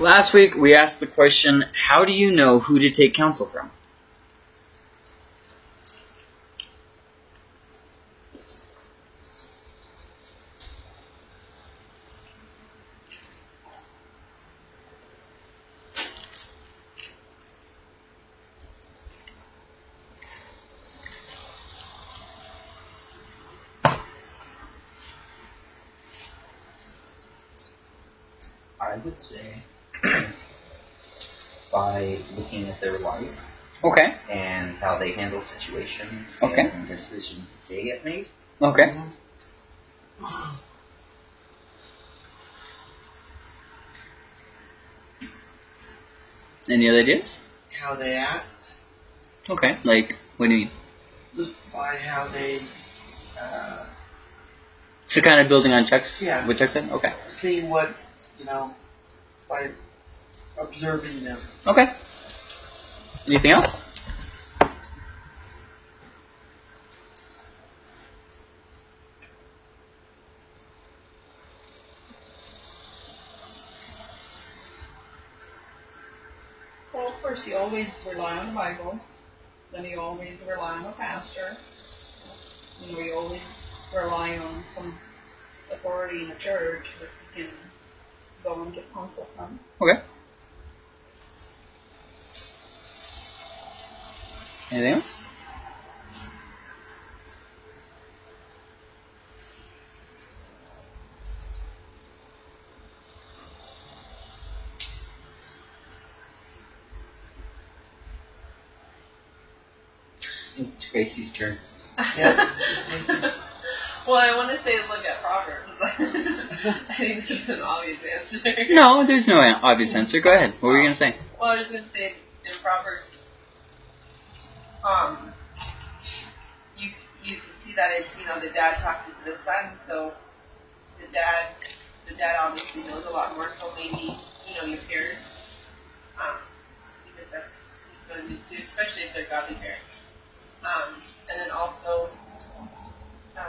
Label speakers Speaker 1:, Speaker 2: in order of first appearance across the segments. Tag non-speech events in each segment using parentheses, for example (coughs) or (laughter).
Speaker 1: Last week we asked the question, how do you know who to take counsel from?
Speaker 2: I would say by looking at their life
Speaker 1: Okay.
Speaker 2: and how they handle situations
Speaker 1: Okay.
Speaker 2: and the decisions that they get made.
Speaker 1: Okay. Any other ideas?
Speaker 3: How they act,
Speaker 1: Okay. Like, what do you mean?
Speaker 3: just by how they uh,
Speaker 1: So kind of building on checks?
Speaker 3: Yeah.
Speaker 1: what checks said? Okay.
Speaker 3: see what you know by observing them.
Speaker 1: Okay. Anything else?
Speaker 4: Well, of course, you always rely on the Bible. Then you always rely on a pastor. You know, you always rely on some authority in a church that can go and get counsel from.
Speaker 1: Okay. Anything else?
Speaker 2: It's Gracie's turn.
Speaker 3: Yeah. (laughs)
Speaker 5: well, I want to say look at Proverbs. (laughs) I think that's an obvious answer. (laughs)
Speaker 1: No, there's no obvious answer. Go ahead. What were you gonna say?
Speaker 5: Well, I was going to say in Proverbs, um, you you can see that it's you know the dad talking to the son, so the dad the dad obviously knows a lot more. So maybe you know your parents, um, because that's he's going to do too, especially if they're godly parents. Um, and then also, um,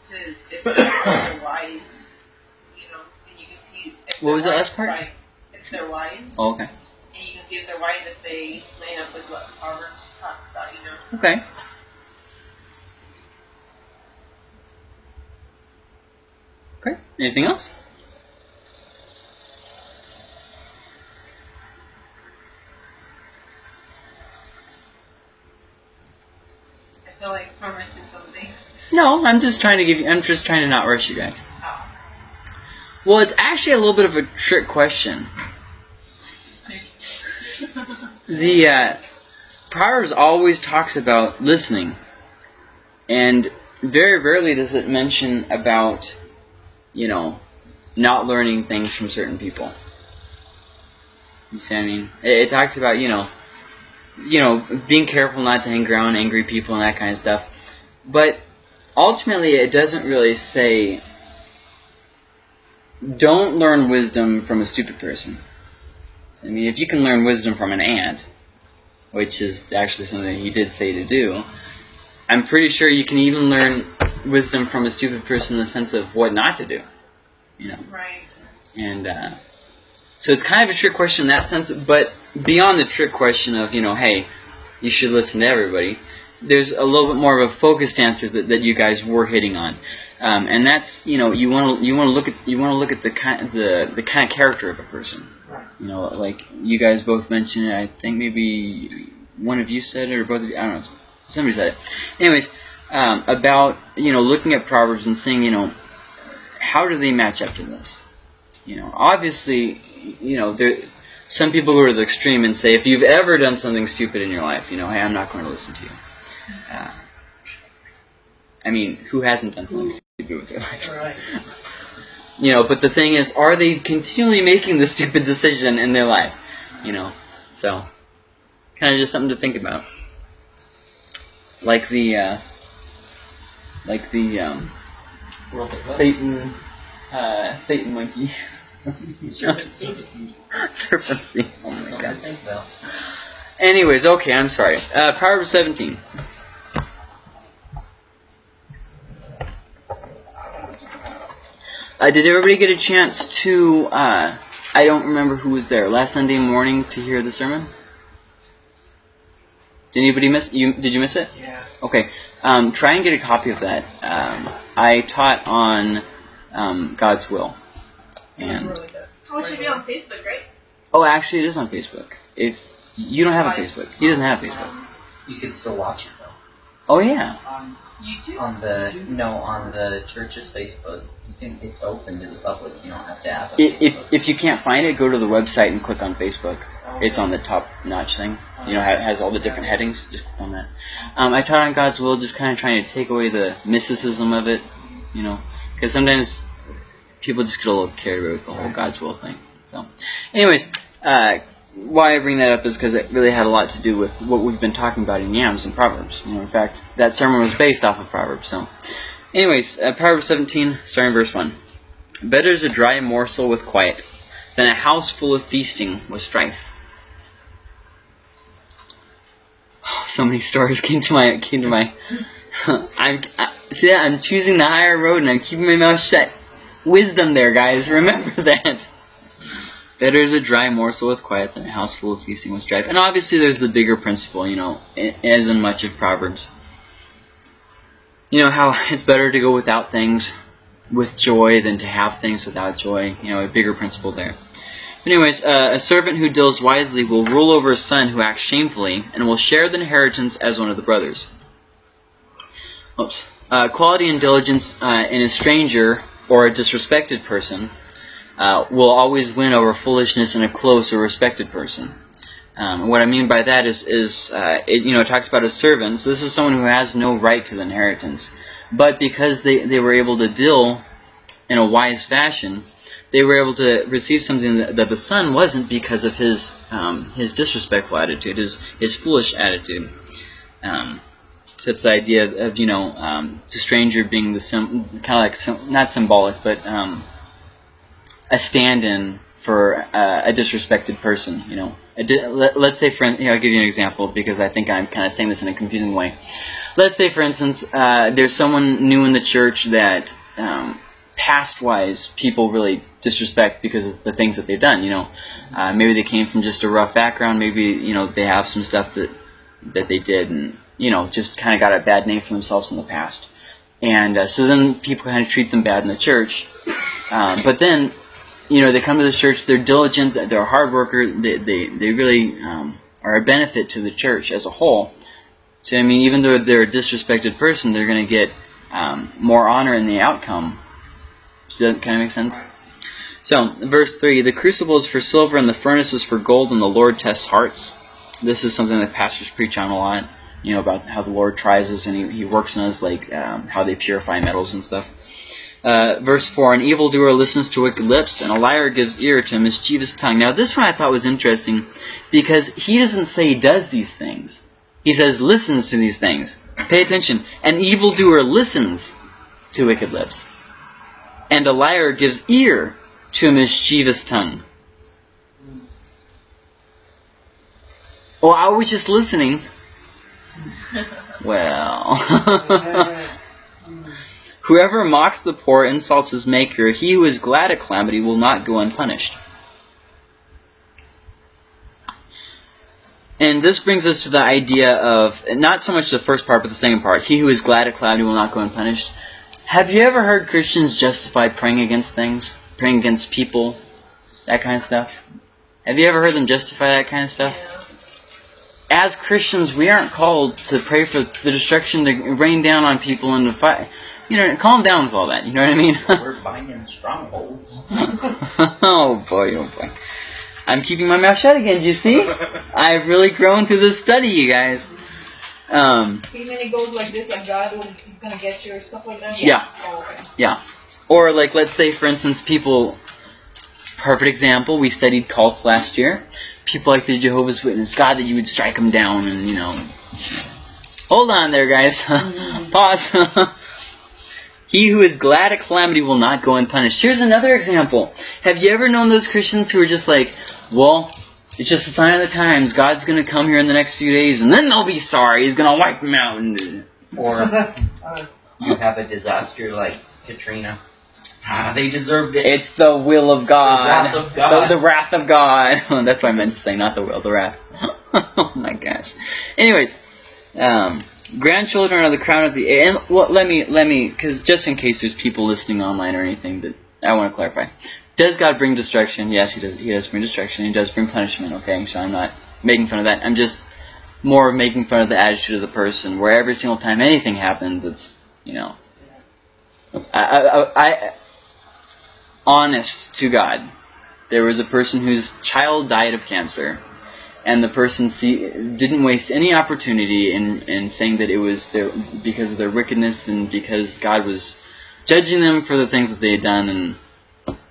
Speaker 5: to if they're (coughs) wise, you know, and you can see. If
Speaker 1: What was the last part?
Speaker 5: by- If they're wise,
Speaker 1: Oh, okay.
Speaker 5: and you can see if they're wise if they line up with what Proverbs talks about, you know.
Speaker 1: Okay. Okay. Anything else?
Speaker 5: I feel like we're missing something.
Speaker 1: No, I'm just trying to give you. I'm just trying to not rush you guys. Well, it's actually a little bit of a trick question. The uh, Proverbs always talks about listening, and very rarely does it mention about, you know, not learning things from certain people. You see what I mean? It, it talks about, you know, you know, being careful not to hang around angry people and that kind of stuff. But ultimately, it doesn't really say, don't learn wisdom from a stupid person. I mean, if you can learn wisdom from an ant, which is actually something he did say to do, I'm pretty sure you can even learn wisdom from a stupid person in the sense of what not to do. You know,
Speaker 5: Right.
Speaker 1: and uh, so it's kind of a trick question in that sense. But beyond the trick question of you know, hey, you should listen to everybody. There's a little bit more of a focused answer that, that you guys were hitting on, um, and that's you know you want to you want to look at you want to look at the kind the the kind of character of a person. You know, like you guys both mentioned it. I think maybe one of you said it, or both of you. I don't know. Somebody said it. Anyways, um, about you know looking at proverbs and seeing you know how do they match up to this? You know, obviously, you know there. Some people go to the extreme and say, if you've ever done something stupid in your life, you know, hey, I'm not going to listen to you. Uh, I mean, who hasn't done something stupid with their life?
Speaker 3: Right. (laughs)
Speaker 1: You know, but the thing is, are they continually making the stupid decision in their life? You know, so kind of just something to think about. Like the, uh, like the um, Satan, uh, Satan monkey, (laughs)
Speaker 2: Serpent seed. (laughs)
Speaker 1: serpent seed. Oh my god. Anyways, okay, I'm sorry. Uh, Proverbs 17. Uh, did everybody get a chance to? Uh, I don't remember who was there last Sunday morning to hear the sermon. Did anybody miss you? Did you miss it?
Speaker 3: Yeah.
Speaker 1: Okay. Um, try and get a copy of that. Um, I taught on um, God's will, and
Speaker 4: really.
Speaker 6: Oh, it should be on Facebook, right?
Speaker 1: oh, actually, it is on Facebook. If you don't have a Facebook, he doesn't have Facebook.
Speaker 2: You can still watch it though.
Speaker 1: Oh yeah.
Speaker 3: Um,
Speaker 6: YouTube.
Speaker 2: On the no, on the church's Facebook, can. It's open to the public. You don't have to have a
Speaker 1: I- If if you can't find it, go to the website and click on Facebook. It's on the top notch thing. You know, it has all the different headings. Just click on that. Um, I taught on God's will, just kind of trying to take away the mysticism of it. You know, because sometimes people just get a little carried away with the whole God's will thing. So, anyways, uh, why I bring that up is because it really had a lot to do with what we've been talking about in James and Proverbs. You know, in fact, that sermon was based off of Proverbs. So, anyways, uh, Proverbs 17, starting verse 1. Better is a dry morsel with quiet than a house full of feasting with strife. Oh, (sighs) So many stories (laughs) came to my came to my. (laughs) I'm I, see I'm choosing the higher road and I'm keeping my mouth shut. Wisdom there, guys. (laughs) Remember that. Better is a dry morsel with quiet than a house full of feasting with strife. And obviously, there's the bigger principle, you know, as in much of Proverbs. You know how (laughs) it's better to go without things with joy than to have things without joy. You know, a bigger principle there. But Anyways, uh, a servant who deals wisely will rule over a son who acts shamefully, and will share the inheritance as one of the brothers. Oops. Uh, quality and diligence uh, in a stranger or a disrespected person uh, will always win over foolishness in a close or respected person. Um, what I mean by that is, is uh, it, you know, it talks about a servant. So this is someone who has no right to the inheritance, but because they, they were able to deal in a wise fashion, they were able to receive something that, that the son wasn't because of his um, his disrespectful attitude, his his foolish attitude. Um, so it's the idea of you know um, the stranger being the kind of like not symbolic, but um, a stand-in for uh, a disrespected person. You know, let, let's say for know, I'll give you an example because I think I'm kind of saying this in a confusing way. Let's say, for instance, uh, there's someone new in the church that um, past-wise people really disrespect because of the things that they've done. You know, uh, maybe they came from just a rough background. Maybe you know they have some stuff that that they did, and you know just kind of got a bad name for themselves in the past. And uh, so then people kind of treat them bad in the church. Um, but then, you know, they come to the church. They're diligent. They're a hard worker. They they they really um, are a benefit to the church as a whole. So I mean, even though they're a disrespected person, they're going to get um, more honor in the outcome. Does that kind of make sense? So, verse 3 The crucible is for silver, and the furnace is for gold, and the Lord tests hearts. This is something that pastors preach on a lot, you know, about how the Lord tries us and He, he works in us, like um, how they purify metals and stuff. Uh, verse 4 An evildoer listens to wicked lips, and a liar gives ear to a mischievous tongue. Now, this one I thought was interesting because he doesn't say he does these things, he says listens to these things. Pay attention. An evildoer listens to wicked lips and a liar gives ear to a mischievous tongue. Oh, I was just listening. (laughs) Well. Whoever mocks the poor insults his maker. He who is glad at calamity will not go unpunished. And this brings us to the idea of not so much the first part, but the second part. He who is glad at calamity will not go unpunished. Have you ever heard Christians justify praying against things, praying against people, that kind of stuff? Have you ever heard them justify that kind of stuff? As Christians, we aren't called to pray for the destruction to rain down on people and to fight. You know, calm down with all that. You know what I mean? (laughs)
Speaker 2: We're binding strongholds. (laughs)
Speaker 1: oh boy, oh boy. I'm keeping my mouth shut again. Do you see? (laughs) I've really grown through this study, you guys. Um,
Speaker 4: See, when it goes like this, like God will, he's gonna get you or stuff like that?
Speaker 1: Yeah.
Speaker 4: Oh, okay.
Speaker 1: Yeah. Or like let's say for instance people perfect example, we studied cults last year. People like the Jehovah's Witness, God that you would strike them down and you know Hold on there guys. Pause. He who is glad at calamity will not go unpunished. Here's another example. Have you ever known those Christians who are just like, well, it's just a sign of the times. God's gonna come here in the next few days, and then they'll be sorry. He's gonna wipe them out. And
Speaker 2: Or (laughs) you have a disaster like Katrina, Ah, they deserved it.
Speaker 1: It's the will of God.
Speaker 2: The wrath of God.
Speaker 1: The, the wrath of God. That's what I meant to say, not the will, the wrath. (laughs) oh my gosh. Anyways, um, grandchildren are the crown of the and well, let me let me because just in case there's people listening online or anything that I want to clarify. Does God bring destruction? Yes, he does. He does bring destruction. He does bring punishment. Okay, so I'm not making fun of that. I'm just more making fun of the attitude of the person, where every single time anything happens, it's you know. I, I, I honest to God, there was a person whose child died of cancer, and the person see, didn't waste any opportunity in, in saying that it was their, because of their wickedness and because God was judging them for the things that they had done. And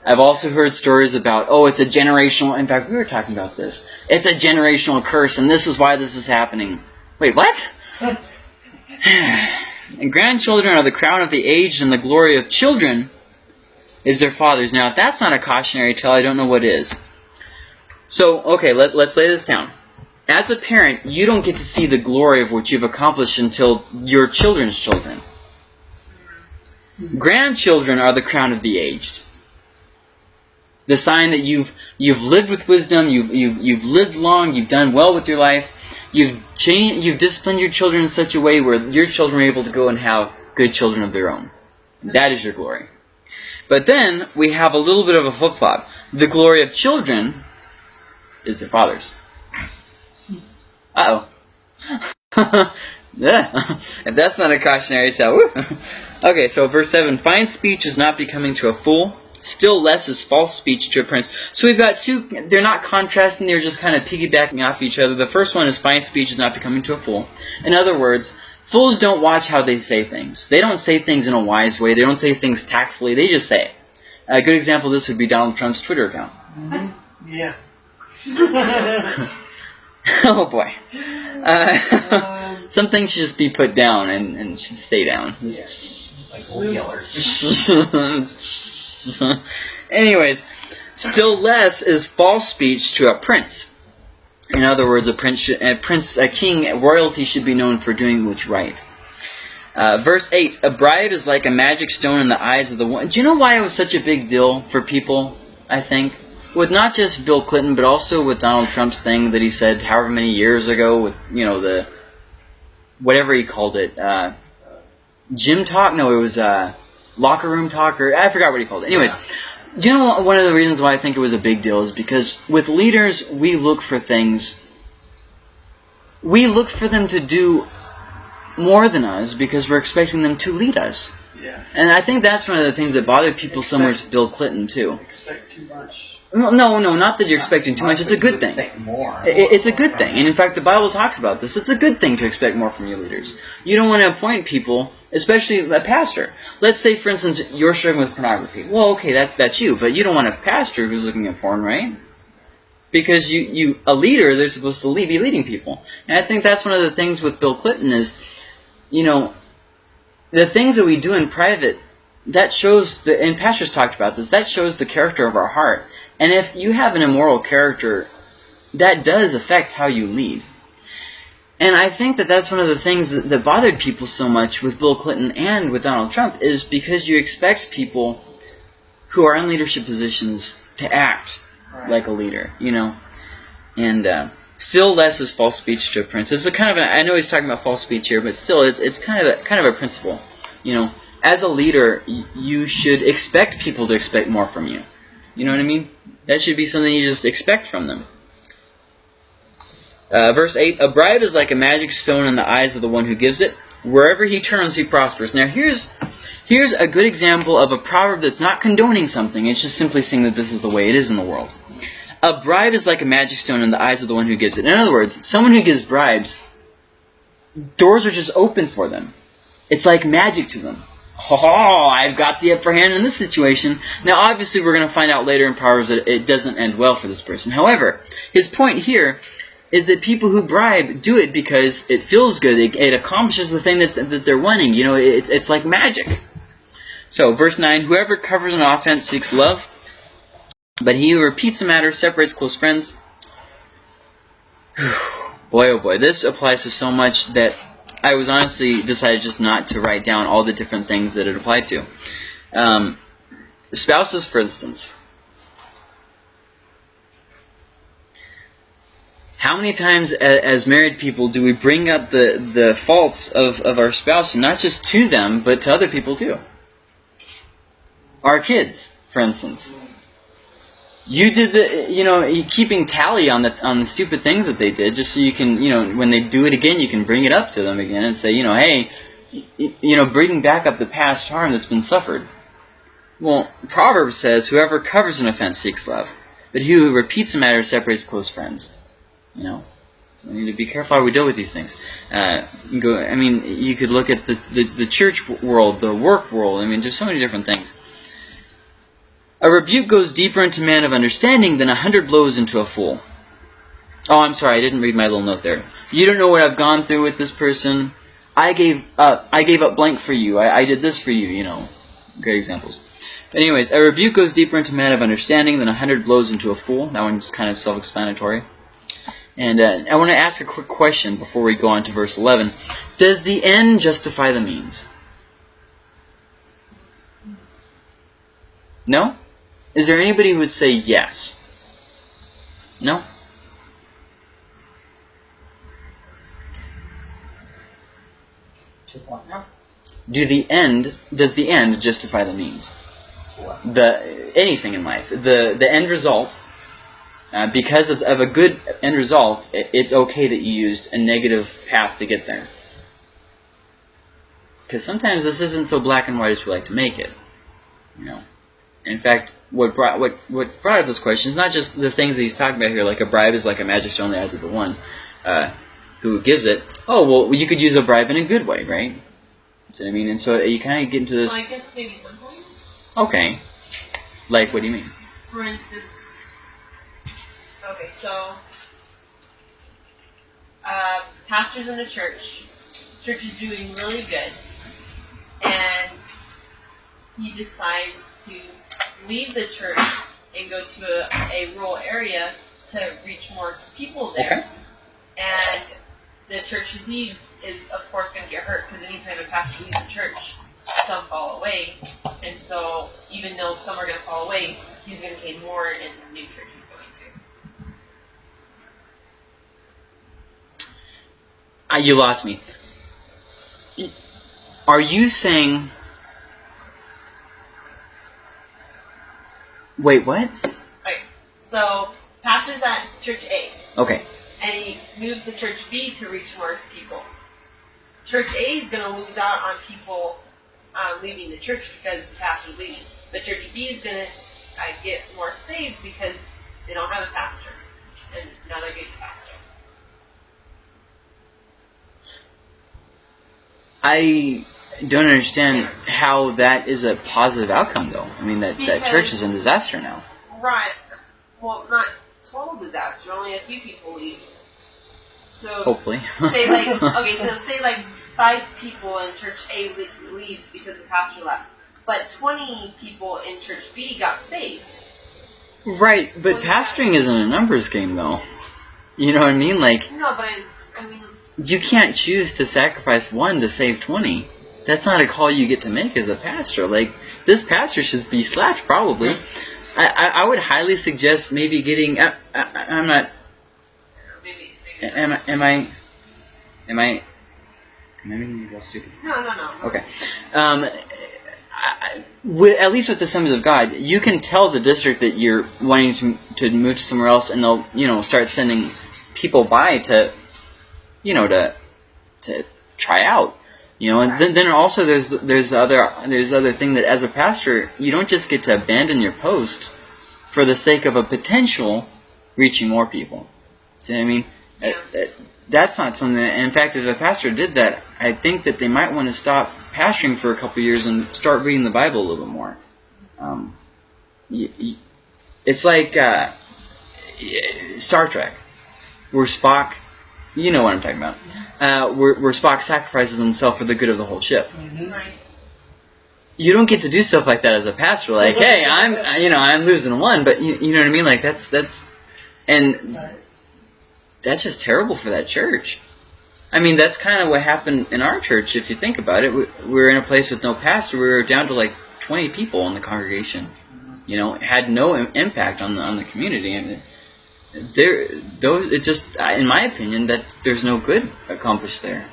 Speaker 1: I've also heard stories about, oh, it's a generational. In fact, we were talking about this. It's a generational curse, and this is why this is happening. Wait, what? (sighs) and grandchildren are the crown of the aged, and the glory of children is their fathers. Now, if that's not a cautionary tale, I don't know what is. So, okay, let, let's lay this down. As a parent, you don't get to see the glory of what you've accomplished until your children's children. Grandchildren are the crown of the aged. The sign that you've you've lived with wisdom, you've you've you've lived long, you've done well with your life, you've changed, you've disciplined your children in such a way where your children are able to go and have good children of their own. That is your glory. But then we have a little bit of a flip flop. The glory of children is their fathers. Uh oh. (laughs) If that's not a cautionary tale. okay, so verse 7 Fine speech is not becoming to a fool, still less is false speech to a prince. So we've got two, they're not contrasting, they're just kind of piggybacking off each other. The first one is fine speech is not becoming to a fool. In other words, Fools don't watch how they say things. They don't say things in a wise way. They don't say things tactfully. They just say it. A good example of this would be Donald Trump's Twitter account.
Speaker 3: Mhm. Yeah. (laughs)
Speaker 1: oh boy. Uh, (laughs) some things should just be put down and, and should stay down.
Speaker 2: Like old yellers. (laughs)
Speaker 1: Anyways, still less is false speech to a prince. In other words, a prince, should, a prince, a king, royalty should be known for doing what's right. Uh, verse 8, a bride is like a magic stone in the eyes of the one. Do you know why it was such a big deal for people, I think? With not just Bill Clinton, but also with Donald Trump's thing that he said however many years ago with, you know, the, whatever he called it, uh, gym talk? No, it was, uh, locker room talk, or I forgot what he called it. Anyways, do you know one of the reasons why I think it was a big deal is because with leaders, we look for things, we look for them to do more than us because we're expecting them to lead us.
Speaker 3: yeah.
Speaker 1: And I think that's one of the things that bothered people so much Bill Clinton, too.
Speaker 3: Expect too much.
Speaker 1: No, no, no, not that you're expecting too much. It's a good thing.
Speaker 2: More.
Speaker 1: It's a good thing. And in fact, the Bible talks about this. It's a good thing to expect more from your leaders. You don't want to appoint people, especially a pastor. Let's say, for instance, you're struggling with pornography. Well, okay, that, that's you. But you don't want a pastor who's looking at porn, right? Because you, you a leader, they're supposed to lead, be leading people. And I think that's one of the things with Bill Clinton is, you know, the things that we do in private, that shows, the, and pastors talked about this, that shows the character of our heart. And if you have an immoral character, that does affect how you lead. And I think that that's one of the things that, that bothered people so much with Bill Clinton and with Donald Trump is because you expect people who are in leadership positions to act
Speaker 3: Right.
Speaker 1: like a leader, you know. And uh, still less is false speech to a prince. It's a kind of a, I know he's talking about false speech here, but still, it's it's kind of a kind of a principle, you know. As a leader, y- you should expect people to expect more from you. You know what I mean? That should be something you just expect from them. Uh, verse 8 A bribe is like a magic stone in the eyes of the one who gives it. Wherever he turns, he prospers. Now, here's, here's a good example of a proverb that's not condoning something, it's just simply saying that this is the way it is in the world. A bribe is like a magic stone in the eyes of the one who gives it. In other words, someone who gives bribes, doors are just open for them. It's like magic to them. Oh, I've got the upper hand in this situation. Now, obviously, we're going to find out later in Proverbs that it doesn't end well for this person. However, his point here is that people who bribe do it because it feels good. It, it accomplishes the thing that, that they're wanting. You know, it's, it's like magic. So, verse 9 Whoever covers an offense seeks love, but he who repeats a matter separates close friends. (sighs) boy, oh boy, this applies to so much that I was honestly decided just not to write down all the different things that it applied to. Um, spouses, for instance. How many times as married people do we bring up the, the faults of, of our spouse, not just to them, but to other people too? Our kids, for instance. You did the, you know, keeping tally on the on the stupid things that they did, just so you can, you know, when they do it again, you can bring it up to them again and say, you know, hey, you know, bringing back up the past harm that's been suffered. Well, Proverbs says, whoever covers an offense seeks love, but he who repeats a matter separates close friends. You know, so we need to be careful how we deal with these things. Uh, go, I mean, you could look at the, the, the church world, the work world. I mean, just so many different things. A rebuke goes deeper into man of understanding than a hundred blows into a fool. Oh, I'm sorry, I didn't read my little note there. You don't know what I've gone through with this person. I gave up. I gave up blank for you. I, I did this for you. You know, great examples. But anyways, a rebuke goes deeper into man of understanding than a hundred blows into a fool. That one's kind of self-explanatory. And uh, I want to ask a quick question before we go on to verse 11. Does the end justify the means? No? Is there anybody who would say yes? No?
Speaker 2: Two point now.
Speaker 1: Do the end does the end justify the means?
Speaker 2: What?
Speaker 1: The anything in life. The the end result uh, because of, of a good end result, it, it's okay that you used a negative path to get there. Because sometimes this isn't so black and white as we like to make it. You know. In fact, what brought what what brought up this question is not just the things that he's talking about here, like a bribe is like a magic stone in the eyes of the one uh, who gives it. Oh well, you could use a bribe in a good way, right? See what I mean? And so you kind of get into
Speaker 5: Well,
Speaker 1: this.
Speaker 5: I guess maybe sometimes.
Speaker 1: Okay, like what do you mean?
Speaker 5: For instance, okay, so uh, pastors in the church, church is doing really good, and he decides to leave the church and go to a, a rural area to reach more people there. And the church he leaves is, of course, going to get hurt because anytime a pastor leaves the church, some fall away. And so, even though some are going to fall away, he's going to gain more in the new church he's going to.
Speaker 1: Uh, you lost me. Are you saying? Wait, what?
Speaker 5: So, pastor's at church A,
Speaker 1: Okay.
Speaker 5: and he moves to church B to reach more people. Church A is going to lose out on people um, leaving the church because the pastor's leaving. But church B is going to uh, get more saved because they don't have a pastor, and now they're getting a pastor.
Speaker 1: I don't understand how that is a positive outcome, though. I mean, that, that church is in disaster now.
Speaker 5: Right. Well, not total disaster. Only a few people leave. So
Speaker 1: Hopefully.
Speaker 5: say like (laughs) okay, so say like five people in church A leaves because the pastor left, but twenty people in church B got saved.
Speaker 1: right, but pastoring isn't a numbers game, though. You know what I mean? Like,
Speaker 5: No, but I, I mean,
Speaker 1: you can't choose to sacrifice one to save 20. That's not a call you get to make as a pastor. Like, this pastor should be slapped, probably. I, I, I would highly suggest maybe getting. I, I, I'm not. Am I? Am I? Am I? Am I making you feel stupid?
Speaker 5: no, no, no.
Speaker 1: Okay. Um, I, I- with, at least with the Assemblies of God, you can tell the district that you're wanting to to move to somewhere else, and they'll you know start sending people by to, you know, to to try out. You know, and then, then also there's there's other there's other thing that as a pastor you don't just get to abandon your post for the sake of a potential reaching more people. See what I mean?
Speaker 5: Yeah.
Speaker 1: That- that- that's not something. That, in fact, if a pastor did that, I think that they might want to stop pastoring for a couple years and start reading the Bible a little bit more. Um, y- y- it's like uh, Star Trek, where Spock, you know what I'm talking about, uh, where, where Spock sacrifices himself for the good of the whole ship.
Speaker 3: Mhm.
Speaker 5: Right.
Speaker 1: You don't get to do stuff like that as a pastor. Like, (laughs) hey, I'm, you know, I'm losing one, but you, you know what I mean? Like that's that's, and that's just terrible for that church. I mean, that's kind of what happened in our church. If you think about it, we, we were in a place with no pastor. We were down to like 20 people in the congregation. you know, had no im- impact on the on the community. And there, those it just, in my opinion, that there's no good accomplished there.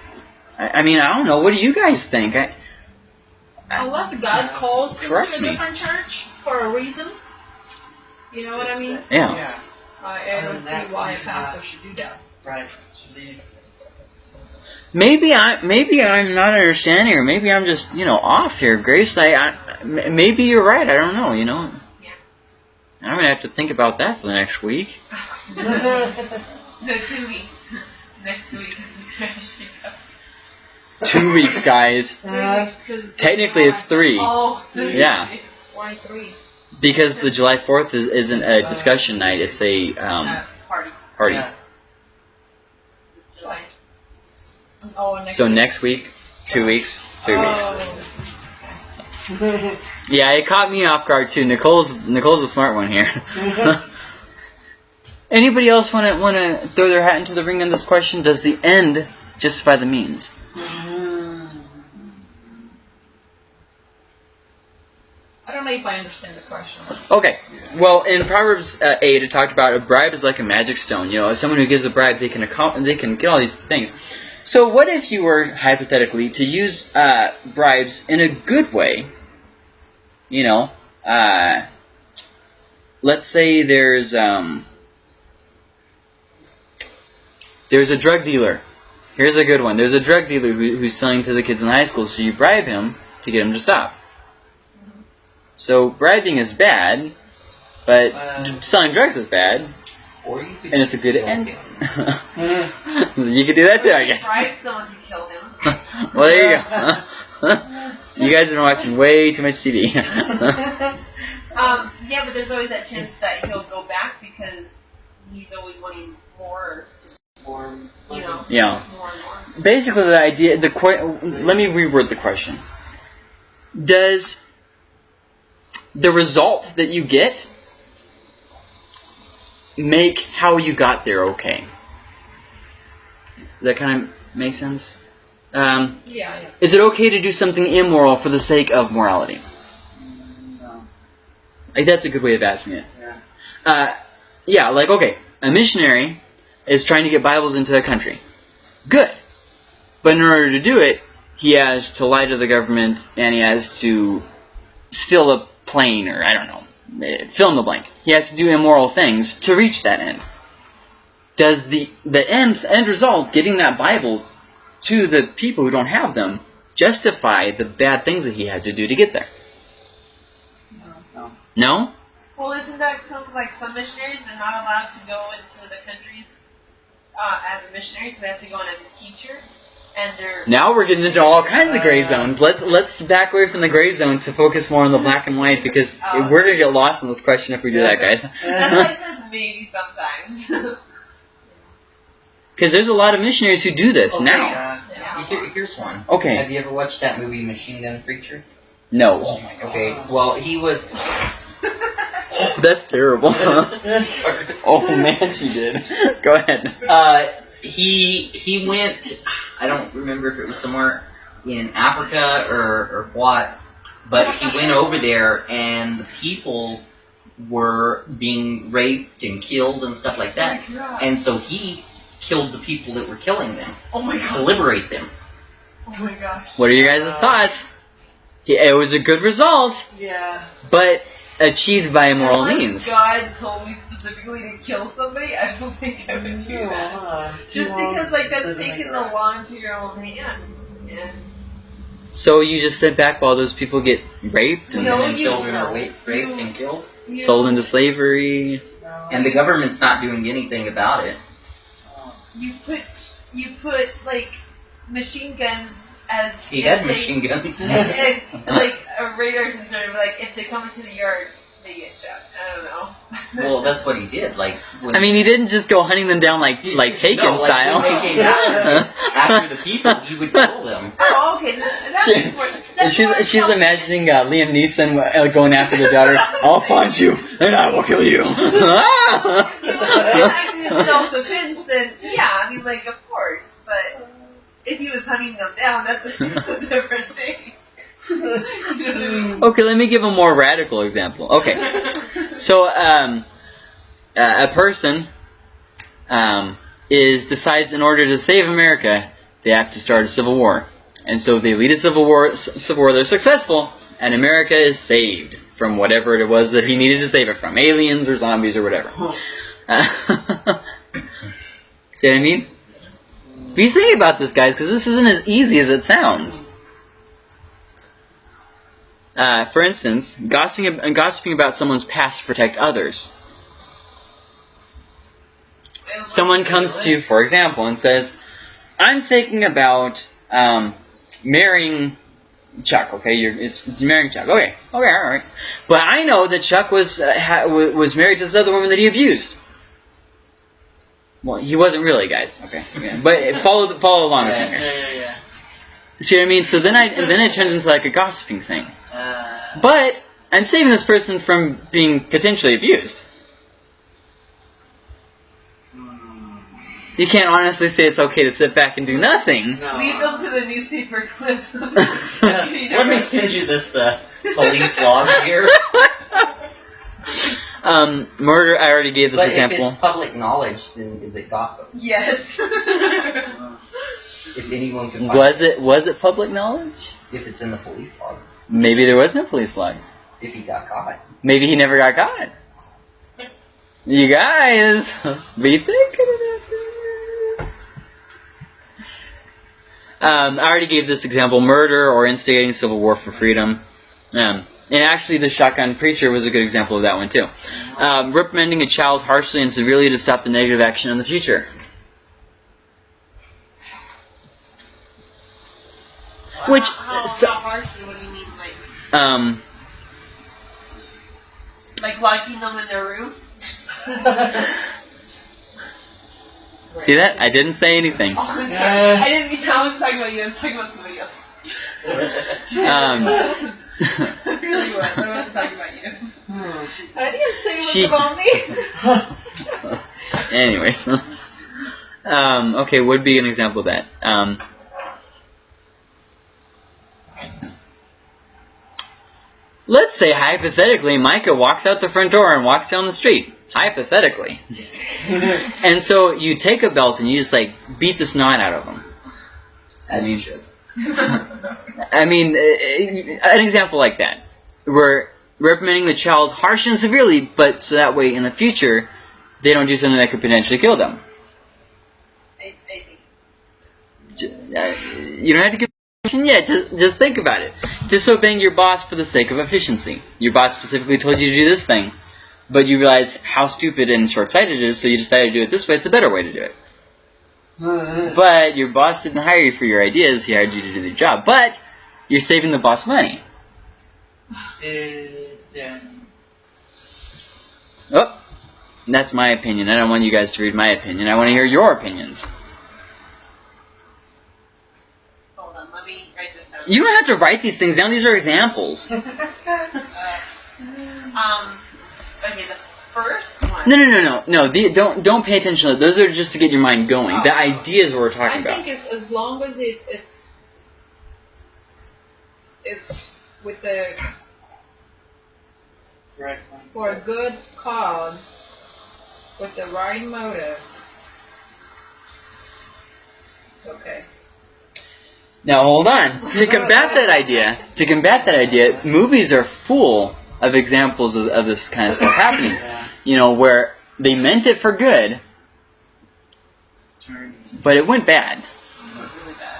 Speaker 1: I, I mean, I don't know. What do you guys think? I,
Speaker 4: Unless God calls them to a different church for a reason. You know what I mean?
Speaker 1: yeah.
Speaker 3: Yeah,
Speaker 4: I, I don't see
Speaker 3: that,
Speaker 4: why a
Speaker 3: he's
Speaker 4: pastor
Speaker 3: not-
Speaker 4: should do that.
Speaker 3: right.
Speaker 1: Maybe I maybe I'm not understanding, or maybe I'm just you know off here, Grace. I. maybe you're right. I don't know. You know.
Speaker 5: Yeah.
Speaker 1: I'm gonna have to think about that for the next week. (laughs)
Speaker 5: no, two weeks. (laughs) Next week is the crash.
Speaker 1: Two weeks, guys.
Speaker 3: Uh,
Speaker 1: Technically, it's three
Speaker 5: Oh, three
Speaker 1: Yeah.
Speaker 4: Why three?
Speaker 1: because the July Fourth is, isn't a discussion night. It's a um,
Speaker 5: Uh, party.
Speaker 1: party.
Speaker 3: Yeah.
Speaker 4: July. Oh, next
Speaker 1: So
Speaker 4: week.
Speaker 1: next week, two weeks, three weeks. (laughs) Yeah, it caught me off guard too. Nicole's Nicole's a smart one here. (laughs) Anybody else want to want to throw their hat into the ring on this question? Does the end justify the means?
Speaker 4: I don't know if I understand the question.
Speaker 1: Okay. Well, in Proverbs uh, eight, it talked about a bribe is like a magic stone. You know, someone who gives a bribe, they can accom- they can get all these things. So, what if you were hypothetically to use uh, bribes in a good way? You know, uh, let's say there's um, there's a drug dealer. Here's a good one. There's a drug dealer who, who's selling to the kids in high school, so you bribe him to get him to stop. So bribing is bad, but
Speaker 3: Uh.
Speaker 1: selling drugs is bad,
Speaker 2: Or you could
Speaker 1: and it's a good
Speaker 2: kill
Speaker 1: end. (laughs) you could do that too, I guess.
Speaker 5: Bribe someone to kill him. (laughs)
Speaker 1: well, there you go. (laughs) you guys have been watching way too much TV. (laughs) (laughs)
Speaker 5: Um, yeah, but there's always that chance that he'll go back because he's always wanting more,
Speaker 3: Or,
Speaker 5: you know,
Speaker 1: yeah.
Speaker 5: more and more.
Speaker 1: Basically, the idea. The Let me reword the question. Does the result that you get make how you got there okay? Does that kind of make sense? Um,
Speaker 4: Yeah, yeah.
Speaker 1: is it okay to do something immoral for the sake of morality?
Speaker 3: no.
Speaker 1: Like that's a good way of asking it.
Speaker 3: Yeah.
Speaker 1: Uh, yeah, like okay, a missionary is trying to get Bibles into a country. Good, but in order to do it, he has to lie to the government and he has to steal a plane or I don't know, eh, fill in the blank. He has to do immoral things to reach that end. Does the the end end result, getting that Bible to the people who don't have them, justify the bad things that he had to do to get there?
Speaker 3: No.
Speaker 1: No.
Speaker 6: Well, isn't that something like some missionaries are not allowed to go into the countries uh, as a missionary, so they have to go in as a teacher, and they're
Speaker 1: Now we're getting into all kinds of gray zones. Let's let's back away from the gray zone to focus more on the black and white because
Speaker 6: Oh.
Speaker 1: we're gonna get lost in this question if we do that, guys. (laughs)
Speaker 6: That's why I said maybe sometimes. (laughs)
Speaker 1: Because there's a lot of missionaries who do this
Speaker 2: Okay.
Speaker 1: now.
Speaker 3: Yeah.
Speaker 2: Here, here's one.
Speaker 1: Okay.
Speaker 2: Have you ever watched that movie Machine Gun Preacher?
Speaker 1: no,
Speaker 2: Oh my god. Okay, well he was. (laughs)
Speaker 1: that's terrible. (laughs) oh man, she did. Go ahead.
Speaker 2: Uh, he he went. I don't remember if it was somewhere in Africa or or what, but he went over there and the people were being raped and killed and stuff like that, and so he killed the people that were killing them
Speaker 6: oh my god.
Speaker 2: to liberate them.
Speaker 6: Oh my gosh.
Speaker 1: What are you guys' thoughts? Yeah, it was a good result,
Speaker 6: Yeah.
Speaker 1: but achieved by immoral
Speaker 6: Unless
Speaker 1: means.
Speaker 6: God told me specifically to kill somebody, I don't think I would do
Speaker 3: No,
Speaker 6: that.
Speaker 3: uh,
Speaker 6: Just because, like, that's taking the
Speaker 3: right.
Speaker 6: law into your own hands. And
Speaker 1: So you just sit back while those people get raped and
Speaker 6: No,
Speaker 2: and
Speaker 6: you-
Speaker 2: children are raped, raped
Speaker 6: you-
Speaker 2: and killed,
Speaker 6: you,
Speaker 1: sold into slavery.
Speaker 3: No.
Speaker 2: and the government's not doing anything about it.
Speaker 6: You put you put like machine guns as
Speaker 2: He had
Speaker 6: they-
Speaker 2: machine guns. (laughs)
Speaker 6: and, like a radar sensor, but, like if they come into the yard, they get shot. I don't know. (laughs)
Speaker 2: well, that's what he did. Like when
Speaker 1: I mean, he didn't just go hunting them down like like Taken
Speaker 2: No, like,
Speaker 1: style.
Speaker 2: when they came (laughs) after, after the people, he would (laughs) kill them.
Speaker 6: oh, okay. That, that
Speaker 1: She-
Speaker 6: makes more. That's
Speaker 1: she's
Speaker 6: more
Speaker 1: she's
Speaker 6: helpful.
Speaker 1: imagining uh, Liam Neeson uh, going after the daughter. I'll find you and I will kill you.
Speaker 6: If he was self-defense, then yeah, I mean, like of course. But if he was hunting them down, that's a, that's a different thing. (laughs)
Speaker 1: Okay, let me give a more radical example. Okay, so um, uh, a person um, is decides in order to save America, they have to start a civil war, and so they lead a civil war. Civil war, they're successful, and America is saved from whatever it was that he needed to save it from, aliens or zombies or whatever. Uh, (laughs) see what I mean? Be thinking about this, guys, because this isn't as easy as it sounds. Uh, for instance, gossiping, gossiping about someone's past to protect others. Someone comes to you, for example, and says, "I'm thinking about um, marrying Chuck." Okay, you're it's marrying Chuck. Okay, okay, all right. But I know that Chuck was uh, ha- was married to this other woman that he abused. Well, he wasn't really, guys. Okay, okay. but follow the, follow along with me
Speaker 2: Yeah, yeah, yeah.
Speaker 1: See what I mean? So then I then it turns into like a gossiping thing.
Speaker 2: Uh,
Speaker 1: But I'm saving this person from being potentially abused. You can't honestly say it's okay to sit back and do nothing.
Speaker 3: No.
Speaker 6: Lead them to the newspaper clip. (laughs) (laughs)
Speaker 2: Let me send you this uh, police log here. (laughs)
Speaker 1: um, murder. I already gave this
Speaker 2: But
Speaker 1: example.
Speaker 2: if it's public knowledge, then is it gossip?
Speaker 6: Yes. (laughs)
Speaker 2: If anyone can find
Speaker 1: Was it was it public knowledge?
Speaker 2: if it's in the police logs,
Speaker 1: Maybe there was no police logs.
Speaker 2: if he got caught.
Speaker 1: Maybe he never got caught. You guys, (laughs) be thinking about this. Um, I already gave this example: murder or instigating civil war for freedom. Um, and actually, the shotgun preacher was a good example of that one too. Um, reprimanding a child harshly and severely to stop the negative action in the future. Which-
Speaker 5: how,
Speaker 1: so-
Speaker 5: how harshly? What do you mean, like
Speaker 1: Um,
Speaker 5: like locking them in their room? (laughs)
Speaker 1: see that? I didn't say anything.
Speaker 5: Oh, I'm sorry.
Speaker 3: Yeah.
Speaker 5: I didn't mean I wasn't talking about you. I was talking about somebody else.
Speaker 1: Um, (laughs)
Speaker 6: I really was. I wasn't talking about you.
Speaker 4: I didn't say
Speaker 1: She-
Speaker 4: much about me.
Speaker 1: Anyways. um, okay, would be an example of that. Um, let's say, hypothetically, Micah walks out the front door and walks down the street. Hypothetically. (laughs) And so you take a belt and you just, like, beat the snot out of him.
Speaker 2: As you should.
Speaker 1: I mean, eh, an example like that, where reprimanding the child harshly and severely, but so that way in the future, they don't do something that could potentially kill them.
Speaker 5: I, I think.
Speaker 1: J- uh, You don't have to give permission yet. Just, just think about it. Disobeying your boss for the sake of efficiency. Your boss specifically told you to do this thing, but you realize how stupid and short-sighted it is, so you decided to do it this way. It's a better way to do it. (laughs) But your boss didn't hire you for your ideas. He hired you to do the job. But you're saving the boss money.
Speaker 3: Is um,
Speaker 1: Oh, that's my opinion. I don't want you guys to read my opinion. I want to hear your opinions.
Speaker 5: Hold on. Let me write this down.
Speaker 1: You don't have to write these things down. These are examples. (laughs)
Speaker 5: Um. Okay. The first one.
Speaker 1: No, no, no, no, no. The, don't don't pay attention. to Those are just to get your mind going. The
Speaker 5: Oh.
Speaker 1: ideas we're talking
Speaker 4: I
Speaker 1: about.
Speaker 4: I think it's as long as it, it's it's with the
Speaker 3: right.
Speaker 4: for a good cause, with the right motive. It's okay.
Speaker 1: Now hold on. To combat that (laughs) idea, to combat that idea, movies are full of examples of, of this kind of stuff happening.
Speaker 3: Yeah.
Speaker 1: You know, where they meant it for good, but it went bad.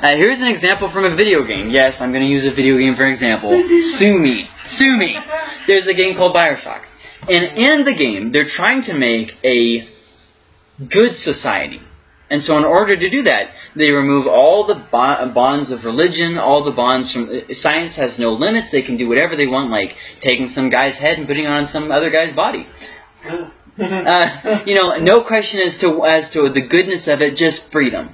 Speaker 1: Uh, here's an example from a video game. Yes, I'm going to use a video game for example. Sue me. Sue me. There's a game called Bioshock. And in the game, they're trying to make a good society. And so in order to do that, they remove all the bonds of religion, all the bonds from... Science has no limits. They can do whatever they want, like taking some guy's head and putting it on some other guy's body. (laughs) Uh, you know, no question as to as to the goodness of it, just freedom.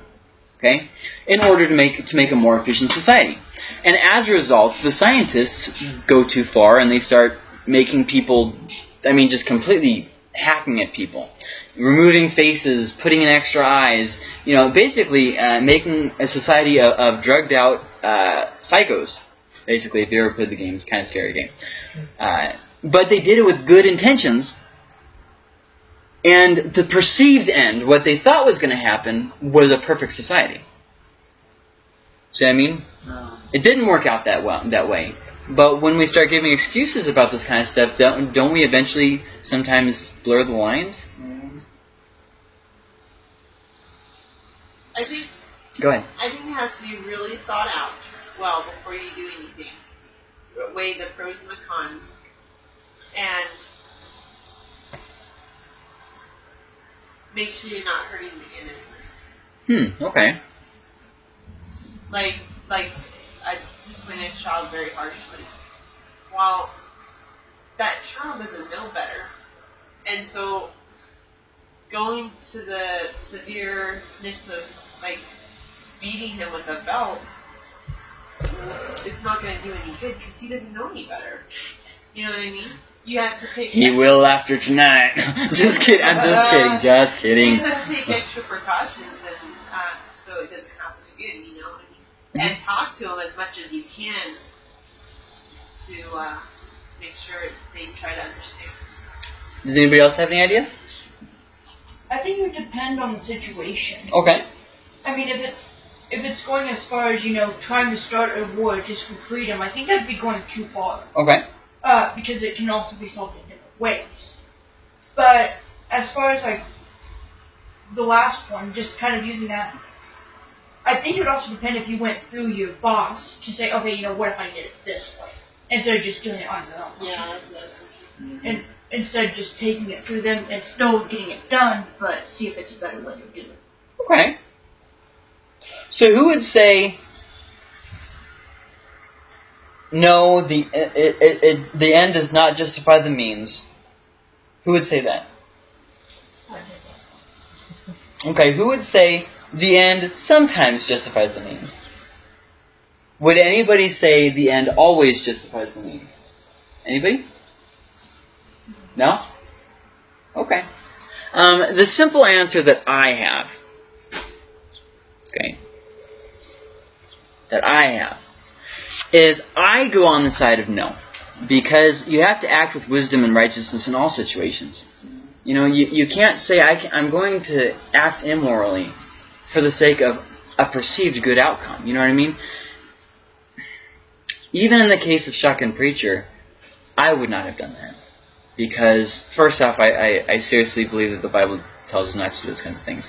Speaker 1: Okay, in order to make to make a more efficient society, and as a result, the scientists go too far and they start making people, I mean, just completely hacking at people, removing faces, putting in extra eyes. You know, basically uh, making a society of, of drugged out uh, psychos. Basically, if you ever played the game, it's kind of scary game. Uh, but they did it with good intentions. And the perceived end, what they thought was going to happen, was a perfect society. See what I mean?
Speaker 2: Um,
Speaker 1: It didn't work out that well that way. But when we start giving excuses about this kind of stuff, don't, don't we eventually sometimes blur the lines?
Speaker 3: Mhm.
Speaker 5: I think
Speaker 1: Go ahead.
Speaker 5: I think it has to be really thought out well before you do anything. Weigh the pros and the cons, and make sure you're not hurting the innocent.
Speaker 1: Hmm. Okay.
Speaker 5: Like, like I discipline a child very harshly. While that child doesn't know better, and so going to the severeness of like beating him with a belt, it's not going to do any good because he doesn't know any better. You know what I mean? You have to take.
Speaker 1: He
Speaker 5: extra-
Speaker 1: will after tonight. (laughs) just kidding. I'm just kidding. Just kidding.
Speaker 5: just have to take extra precautions and uh, so it doesn't happen again. You know what I mean? And talk to him as much as you can to uh, make sure they try to understand.
Speaker 1: Does anybody else have any ideas?
Speaker 7: I think it would depend on the situation.
Speaker 1: Okay.
Speaker 7: I mean, if it if it's going as far as you know, trying to start a war just for freedom, I think that'd be going too far.
Speaker 1: Okay.
Speaker 7: Uh, because it can also be solved in different ways. But as far as like the last one, just kind of using that, I think it would also depend if you went through your boss to say, okay, you know, what if I did it this way, instead of just doing it on your own.
Speaker 5: Yeah, that's what I was thinking.
Speaker 3: Mhm.
Speaker 7: Instead of just taking it through them and still getting it done, but see if it's a better way to do it.
Speaker 1: Okay. So who would say no? The it, it, it, the end does not justify the means. Who would say that? Okay. Who would say the end sometimes justifies the means? Would anybody say the end always justifies the means? Anybody? No? Okay. Um, the simple answer that I have, okay, that I have, is I go on the side of no. Because you have to act with wisdom and righteousness in all situations. You know, you, you can't say, I can, I'm going to act immorally for the sake of a perceived good outcome. You know what I mean? Even in the case of Shotgun Preacher, I would not have done that. Because, first off, I, I, I seriously believe that the Bible tells us not to do those kinds of things.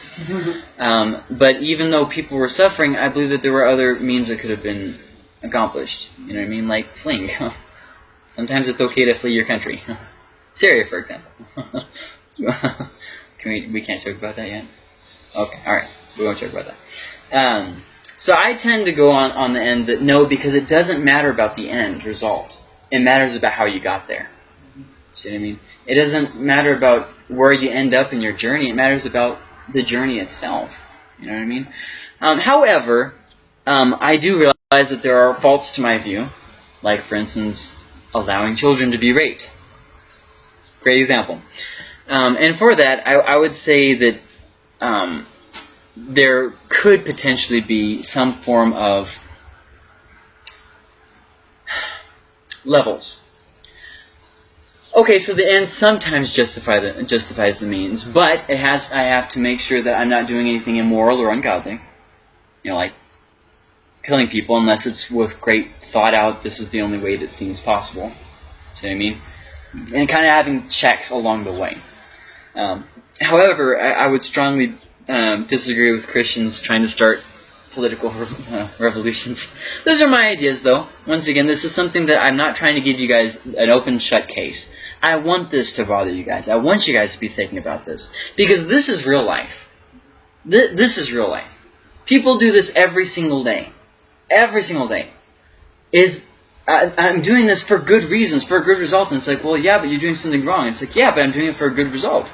Speaker 1: Um, but even though people were suffering, I believe that there were other means that could have been accomplished. You know what I mean? Like fleeing. (laughs) Sometimes it's okay to flee your country. (laughs) Syria, for example. (laughs) Can we, we can't joke about that yet? Okay, alright. We won't joke about that. Um, so I tend to go on, on the end that no, because it doesn't matter about the end result. It matters about how you got there. See what I mean? It doesn't matter about where you end up in your journey. It matters about the journey itself. You know what I mean? Um, however, um, I do realize that there are faults to my view, like, for instance, allowing children to be raped. Great example. Um, and for that, I, I would say that um, there could potentially be some form of (sighs) levels. Okay, so the end sometimes justify the, justifies the means, but it has I have to make sure that I'm not doing anything immoral or ungodly. You know, like killing people unless it's with great thought out. This is the only way that seems possible. See what I mean? And kind of having checks along the way. Um, however, I, I would strongly um, disagree with Christians trying to start political uh, (laughs) revolutions. Those are my ideas, though. Once again, this is something that I'm not trying to give you guys an open shut case. I want this to bother you guys. I want you guys to be thinking about this because this is real life. Th- this is real life. People do this every single day. Every single day. Is I, I'm doing this for good reasons, for a good result. And it's like, well, yeah, but you're doing something wrong. It's like, yeah, but I'm doing it for a good result.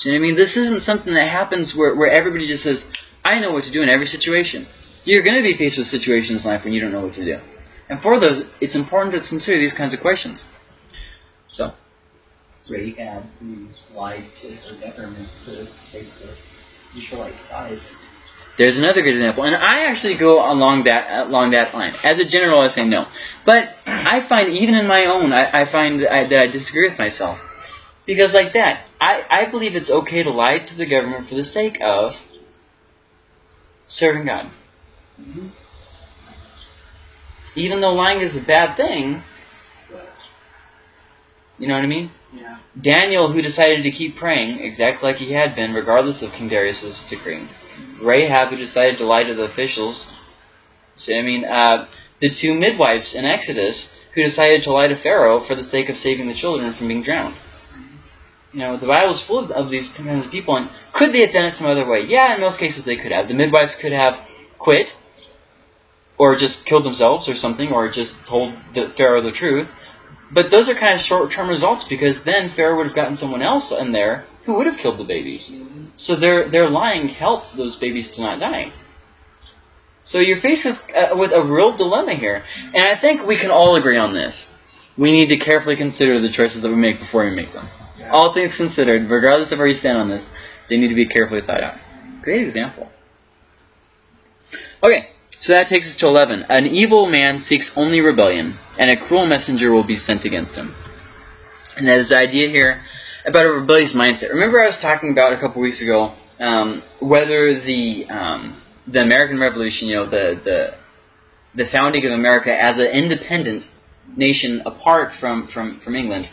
Speaker 1: Do you know what I mean? This isn't something that happens where, where everybody just says, I know what to do in every situation. You're going to be faced with situations in life when you don't know what to do. And for those, it's important to consider these kinds of questions. So,
Speaker 2: Rahab, who lied to her government to save the Israelite spies,
Speaker 1: There's another good example, and I actually go along that along that line. As a general, I say no, but I find even in my own, I, I find that I, that I disagree with myself because like that, I, I believe it's okay to lie to the government for the sake of serving God.
Speaker 3: Mhm.
Speaker 1: Even though lying is a bad thing, you know what I mean?
Speaker 3: Yeah.
Speaker 1: Daniel, who decided to keep praying exactly like he had been, regardless of King Darius's decree. Rahab, who decided to lie to the officials. So, I mean, uh, the two midwives in Exodus, who decided to lie to Pharaoh for the sake of saving the children from being drowned. You know, the Bible is full of, of these kinds of people, and could they have done it some other way? Yeah, in most cases they could have. The midwives could have quit, or just killed themselves or something, or just told the Pharaoh the truth. But those are kind of short-term results because then Pharaoh would have gotten someone else in there who would have killed the babies.
Speaker 3: Mhm.
Speaker 1: So their their lying helped those babies to not die. So you're faced with uh, with a real dilemma here, and I think we can all agree on this. We need to carefully consider the choices that we make before we make them.
Speaker 3: Yeah.
Speaker 1: All things considered, regardless of where you stand on this, they need to be carefully thought out. Great example. Okay, so that takes us to 11. An evil man seeks only rebellion, and a cruel messenger will be sent against him. And that is the idea here about a rebellious mindset. Remember, I was talking about a couple weeks ago um, whether the um, the American Revolution, you know, the the the founding of America as an independent nation apart from from from England,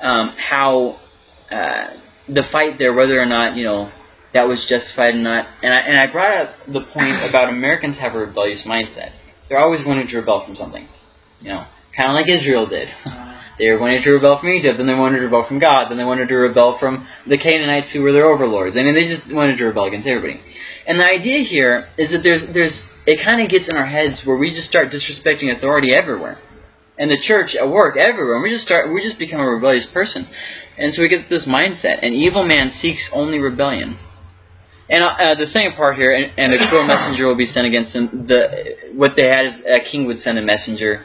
Speaker 1: um, how uh, the fight there, whether or not you know that was justified or not, and I and I brought up the point about Americans have a rebellious mindset. They're always wanting to rebel from something, you know, kind of like Israel did. (laughs) They wanted to rebel from Egypt, then they wanted to rebel from God, then they wanted to rebel from the Canaanites who were their overlords. I mean, they just wanted to rebel against everybody. And the idea here is that there's there's it kind of gets in our heads where we just start disrespecting authority everywhere, and the church at work everywhere. And we just start we just become a rebellious person, and so we get this mindset. An evil man seeks only rebellion. And uh, the second part here, and, and a cruel (coughs) messenger will be sent against him. The what they had is a king would send a messenger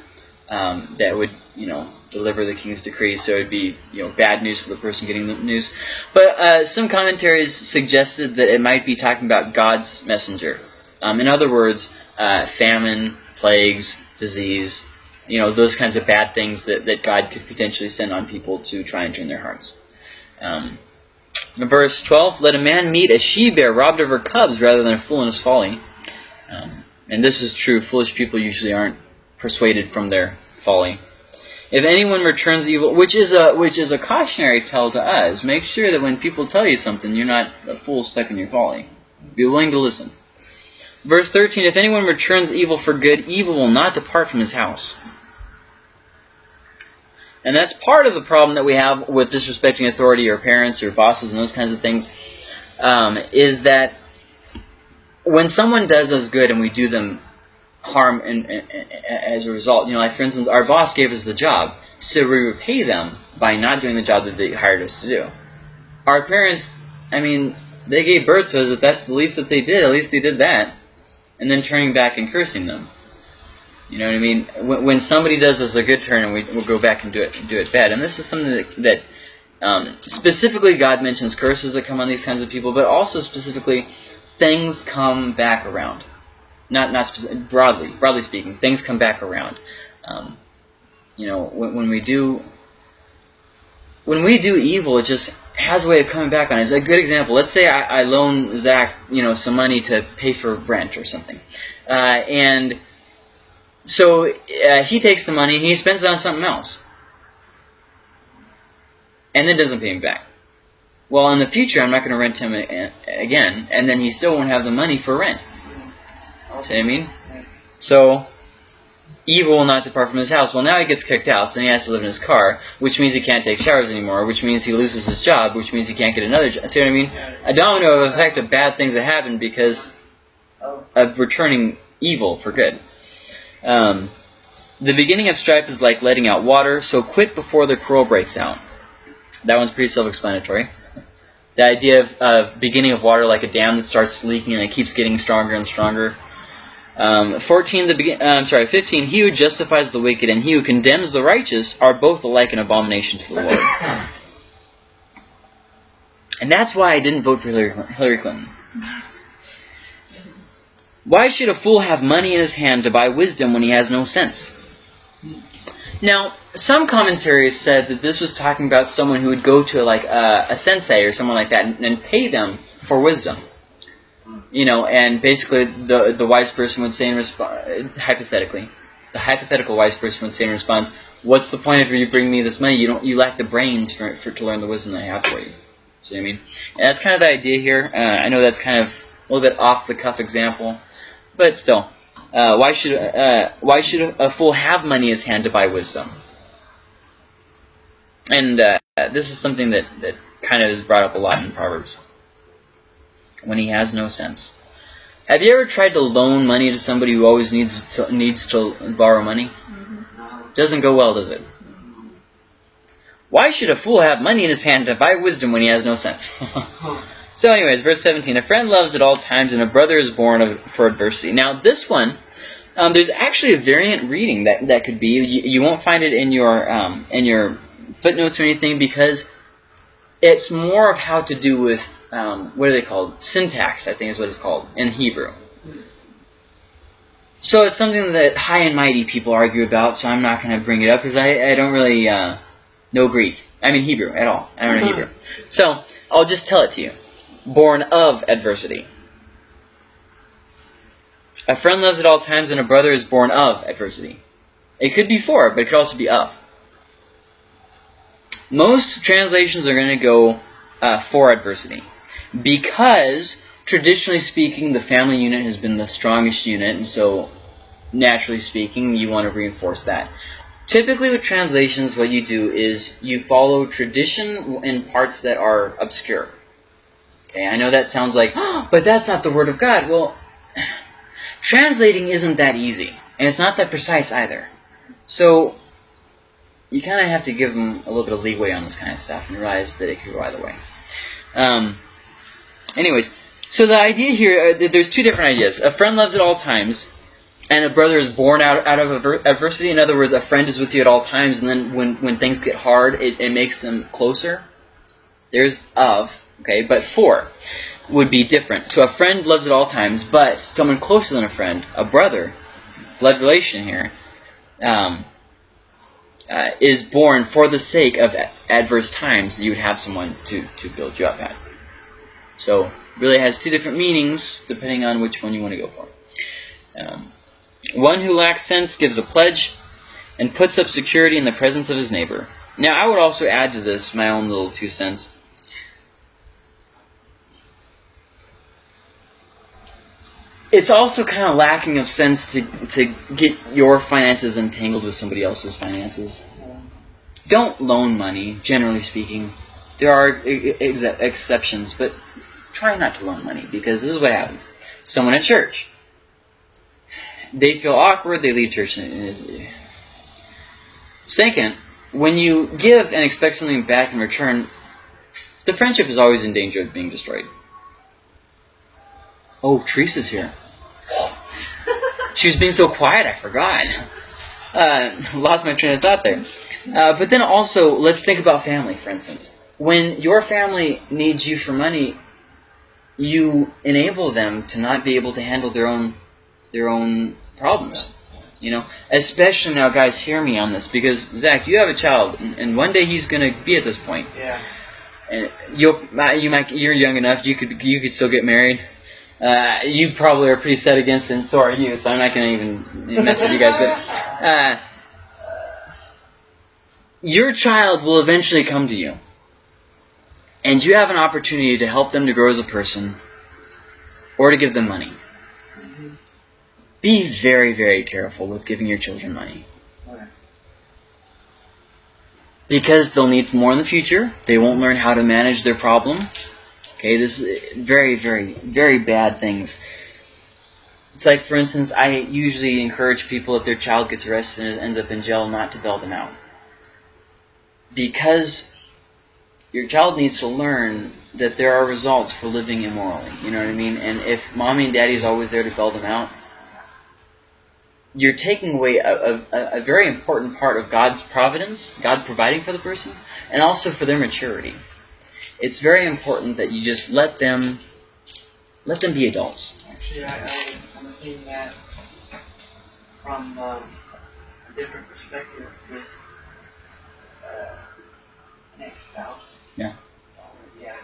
Speaker 1: um, that would you know deliver the king's decree. So it'd be you know bad news for the person getting the news. But uh, some commentaries suggested that it might be talking about God's messenger. Um, in other words, uh, famine, plagues, disease, you know those kinds of bad things that, that God could potentially send on people to try and turn their hearts. Um, verse 12, let a man meet a she-bear robbed of her cubs rather than a fool in his folly. Um, and this is true. Foolish people usually aren't persuaded from their folly. If anyone returns evil, which is a which is a cautionary tale to us, make sure that when people tell you something, you're not a fool stuck in your folly. Be willing to listen. Verse 13, if anyone returns evil for good, evil will not depart from his house. And that's part of the problem that we have with disrespecting authority or parents or bosses and those kinds of things, um, is that when someone does us good and we do them harm and, and- and- as a result, you know, like for instance, our boss gave us the job, so we repay them by not doing the job that they hired us to do. Our parents, I mean, they gave birth to us. If that's the least that they did, at least they did that, and then turning back and cursing them. You know what I mean? When, when somebody does us a good turn, and we we'll go back and do it do it bad, and this is something that, that um, specifically God mentions curses that come on these kinds of people, but also specifically things come back around. Not not broadly broadly speaking, things come back around. Um, you know, when, when we do when we do evil, it just has a way of coming back on us. A good example. Let's say I, I loan Zach, you know, some money to pay for rent or something, uh, and so uh, he takes the money and he spends it on something else, and then doesn't pay him back. Well, in the future, I'm not going to rent him again, and then he still won't have the money for rent. See what I mean? So, evil will not depart from his house. Well, now he gets kicked out, so he has to live in his car, which means he can't take showers anymore, which means he loses his job, which means he can't get another job. See what I mean? A domino effect of bad things that happen because of returning evil for good. Um, the beginning of strife is like letting out water, so quit before the quarrel breaks out. That one's pretty self-explanatory. The idea of, of beginning of water like a dam that starts leaking and it keeps getting stronger and stronger. Um, 14, the begin, uh, I'm sorry, 15, he who justifies the wicked and he who condemns the righteous are both alike an abomination to the Lord. (laughs) And that's why I didn't vote for Hillary, Hillary Clinton. Why should a fool have money in his hand to buy wisdom when he has no sense? Now, some commentaries said that this was talking about someone who would go to like a, a sensei or someone like that and, and pay them for wisdom. You know, and basically the the wise person would say in response, hypothetically, the hypothetical wise person would say in response, "What's the point of you bringing me this money? You don't, you lack the brains for, for to learn the wisdom I have for you." See what I mean? And that's kind of the idea here. Uh, I know that's kind of a little bit off the cuff example, but still, uh, why should uh, why should a fool have money in his hand to buy wisdom? And uh, this is something that that kind of is brought up a lot in Proverbs. When he has no sense. Have you ever tried to loan money to somebody who always needs to, needs to borrow money? Doesn't go well, does it? Why should a fool have money in his hand to buy wisdom when he has no sense? (laughs) so anyways, verse 17. A friend loves at all times, and a brother is born of, for adversity. Now, this one, um, there's actually a variant reading that, that could be. You, you won't find it in your, um, in your footnotes or anything because it's more of how to do with, um, what are they called? Syntax, I think is what it's called, in Hebrew. So it's something that high and mighty people argue about, so I'm not going to bring it up because I, I don't really uh, know Greek. I mean Hebrew at all. I don't know Hebrew. So I'll just tell it to you. Born of adversity. A friend loves at all times, and a brother is born of adversity. It could be for, but it could also be of. Most translations are going to go uh, for adversity because traditionally speaking, the family unit has been the strongest unit, and so naturally speaking, you want to reinforce that. Typically with translations, what you do is you follow tradition in parts that are obscure. Okay, I know that sounds like, oh, (gasps) but that's not the Word of God. Well, (sighs) translating isn't that easy, and it's not that precise either. So you kind of have to give them a little bit of leeway on this kind of stuff and realize that it could go either way. Um, anyways, so the idea here, uh, there's two different ideas. A friend loves at all times, and a brother is born out, out of adversity. In other words, a friend is with you at all times, and then when, when things get hard, it, it makes them closer. There's of, okay, but four would be different. So a friend loves at all times, but someone closer than a friend, a brother, blood relation here, um, uh, is born for the sake of adverse times. You would have someone to, to build you up at. So really has two different meanings depending on which one you want to go for. Um, one who lacks sense gives a pledge and puts up security in the presence of his neighbor. Now, I would also add to this my own little two cents. It's also kind of lacking of sense to, to get your finances entangled with somebody else's finances. Don't loan money, generally speaking. There are ex exceptions, but try not to loan money because this is what happens. Someone at church they feel awkward, they leave church. Second, when you give and expect something back in return, the friendship is always in danger of being destroyed. Oh, Teresa's here. she was being so quiet, I forgot. Uh, lost my train of thought there. Uh, but then also, let's think about family, for instance. When your family needs you for money, you enable them to not be able to handle their own their own problems. You know, especially now, guys, hear me on this because Zach, you have a child, and one day he's gonna be at this point.
Speaker 3: Yeah.
Speaker 1: And you'll, you might, you're young enough. You could, you could still get married. Uh, you probably are pretty set against it, and so are you. So I'm not gonna even mess with you guys. But uh, your child will eventually come to you, and you have an opportunity to help them to grow as a person, or to give them money. Be very, very careful with giving your children money. Because they'll need more in the future. They won't learn how to manage their problem. Okay, this is very, very, very bad things. It's like, for instance, I usually encourage people if their child gets arrested and ends up in jail not to bail them out. Because your child needs to learn that there are results for living immorally. You know what I mean? And if mommy and daddy is always there to bail them out, you're taking away a, a, a, very important part of God's providence, God providing for the person, and also for their maturity. It's very important that you just let them let them be adults.
Speaker 3: Actually, I, I, I'm seeing that from um, a different perspective with uh, an ex-spouse.
Speaker 1: Yeah.
Speaker 3: Oh, yeah.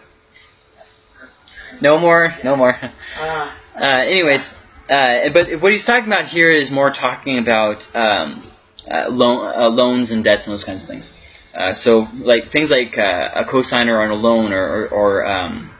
Speaker 1: No more, no more.
Speaker 3: Uh,
Speaker 1: Uh, anyways, uh, but what he's talking about here is more talking about um, uh, loan, uh, loans and debts and those kinds of things. Uh, so, like things like uh, a cosigner on a loan, or, or, or um,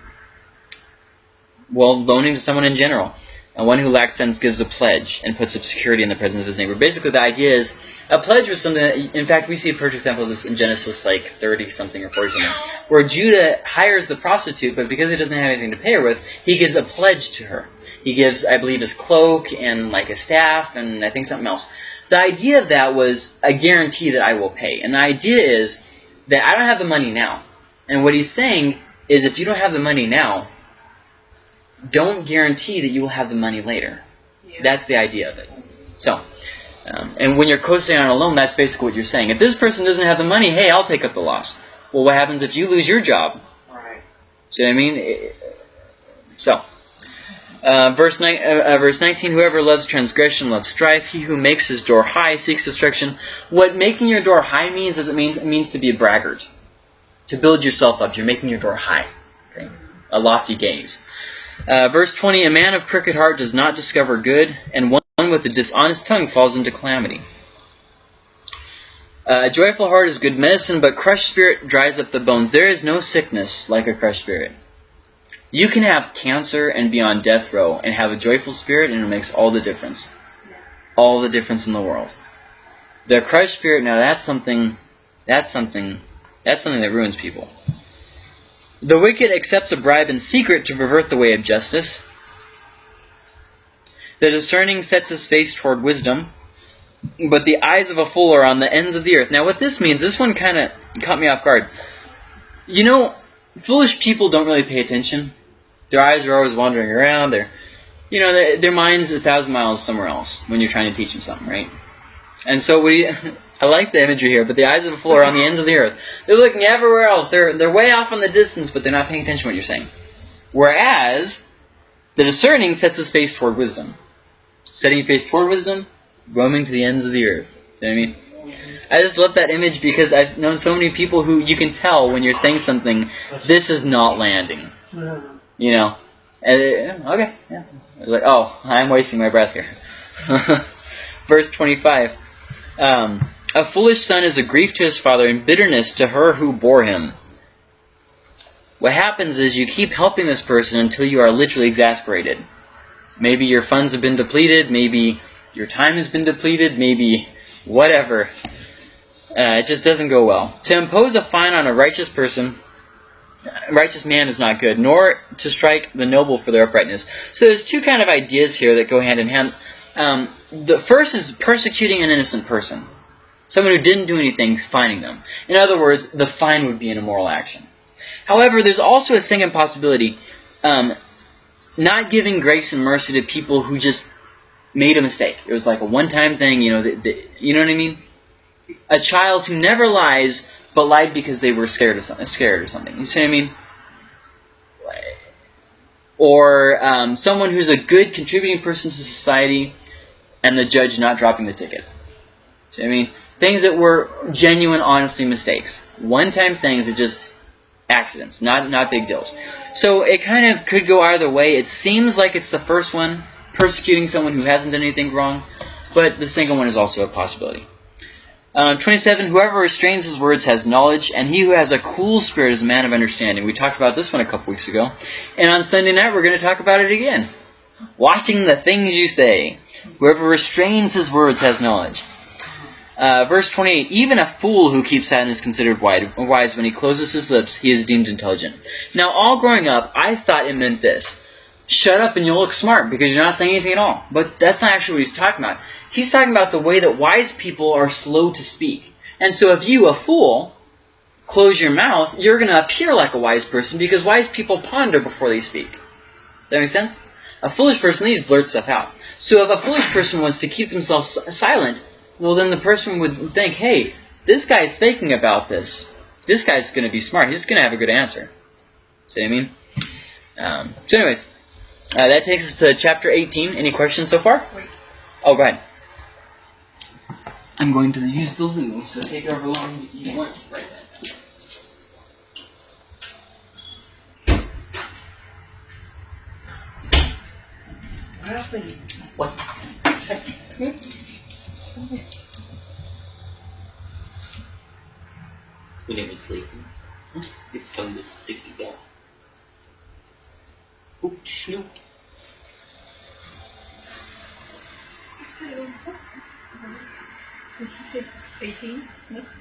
Speaker 1: well, loaning to someone in general. And one who lacks sense gives a pledge and puts up security in the presence of his neighbor. Basically, the idea is a pledge was something that, in fact, we see a perfect example of this in Genesis like 30 something or 40 something, where Judah hires the prostitute, but because he doesn't have anything to pay her with, he gives a pledge to her. He gives, I believe, his cloak and like a staff and I think something else. The idea of that was a guarantee that I will pay. And the idea is that I don't have the money now. And what he's saying is if you don't have the money now, don't guarantee that you will have the money later.
Speaker 5: Yeah.
Speaker 1: That's the idea of it. So, um, and when you're co-signing on a loan, that's basically what you're saying. If this person doesn't have the money, hey, I'll take up the loss. Well, what happens if you lose your job?
Speaker 3: right.
Speaker 1: See what I mean? So, uh, verse, ni- uh, uh, verse 19, whoever loves transgression loves strife. He who makes his door high seeks destruction. What making your door high means is it means, it means to be a braggart. To build yourself up. You're making your door high. Okay? A lofty gaze. Uh, verse 20, a man of crooked heart does not discover good, and one with a dishonest tongue falls into calamity. Uh, a joyful heart is good medicine, but crushed spirit dries up the bones. There is no sickness like a crushed spirit. You can have cancer and be on death row and have a joyful spirit, and it makes all the difference. All the difference in the world. The crushed spirit, now that's something, that's something, that's something that ruins people. The wicked accepts a bribe in secret to pervert the way of justice. The discerning sets his face toward wisdom, but the eyes of a fool are on the ends of the earth. Now, what this means, this one kind of caught me off guard. You know, foolish people don't really pay attention. Their eyes are always wandering around. Their, you know, their, their mind's a thousand miles somewhere else when you're trying to teach them something, right? And so, you, (laughs) I like the imagery here, but the eyes of the fool are on the ends of the earth. They're looking everywhere else. They're they're way off in the distance, but they're not paying attention to what you're saying. Whereas the discerning sets his face toward wisdom, setting your face toward wisdom, roaming to the ends of the earth. See what I mean? I just love that image because I've known so many people who you can tell when you're saying something, this is not landing.
Speaker 3: Uh,
Speaker 1: You know? It- okay, yeah. Like, oh, I'm wasting my breath here. (laughs) Verse 25. Um, a foolish son is a grief to his father and bitterness to her who bore him. What happens is you keep helping this person until you are literally exasperated. Maybe your funds have been depleted, maybe your time has been depleted, maybe whatever. Uh, it just doesn't go well. To impose a fine on a righteous person righteous man is not good, nor to strike the noble for their uprightness. So there's two kind of ideas here that go hand in hand. Um, the first is persecuting an innocent person, someone who didn't do anything, fining them. In other words, the fine would be an immoral action. However, there's also a second possibility: um, not giving grace and mercy to people who just made a mistake. It was like a one-time thing, you know. The, the, you know what I mean? A child who never lies but lied because they were scared of something, scared or something. You see what I mean? Or um, someone who's a good contributing person to society, and the judge not dropping the ticket. See what I mean? Things that were genuine, honestly mistakes, one-time things that just accidents, not not big deals. So it kind of could go either way. It seems like it's the first one, persecuting someone who hasn't done anything wrong, but the second one is also a possibility. Um, 27, whoever restrains his words has knowledge, and he who has a cool spirit is a man of understanding. We talked about this one a couple weeks ago. And on Sunday night, we're going to talk about it again. Watching the things you say. Whoever restrains his words has knowledge. Uh, verse 28, even a fool who keeps silent is considered wise. When he closes his lips, he is deemed intelligent. Now, all growing up, I thought it meant this. Shut up and you'll look smart because you're not saying anything at all. But that's not actually what he's talking about. He's talking about the way that wise people are slow to speak. And so if you, a fool, close your mouth, you're going to appear like a wise person because wise people ponder before they speak. Does that make sense? A foolish person, these blurt stuff out. So if a foolish person wants to keep themselves silent, well then the person would think, hey, this guy's thinking about this. This guy's going to be smart. He's going to have a good answer. See what I mean? Um, so anyways, Uh, that takes us to chapter 18. Any questions so far?
Speaker 4: Wait.
Speaker 1: Oh, go ahead. I'm going to use the loo, so take however long you want to write that.
Speaker 3: I have to
Speaker 1: What?
Speaker 2: When it was sleeping, its tongue was sticking out. Oop, snoop.
Speaker 4: Did you say 18? Next.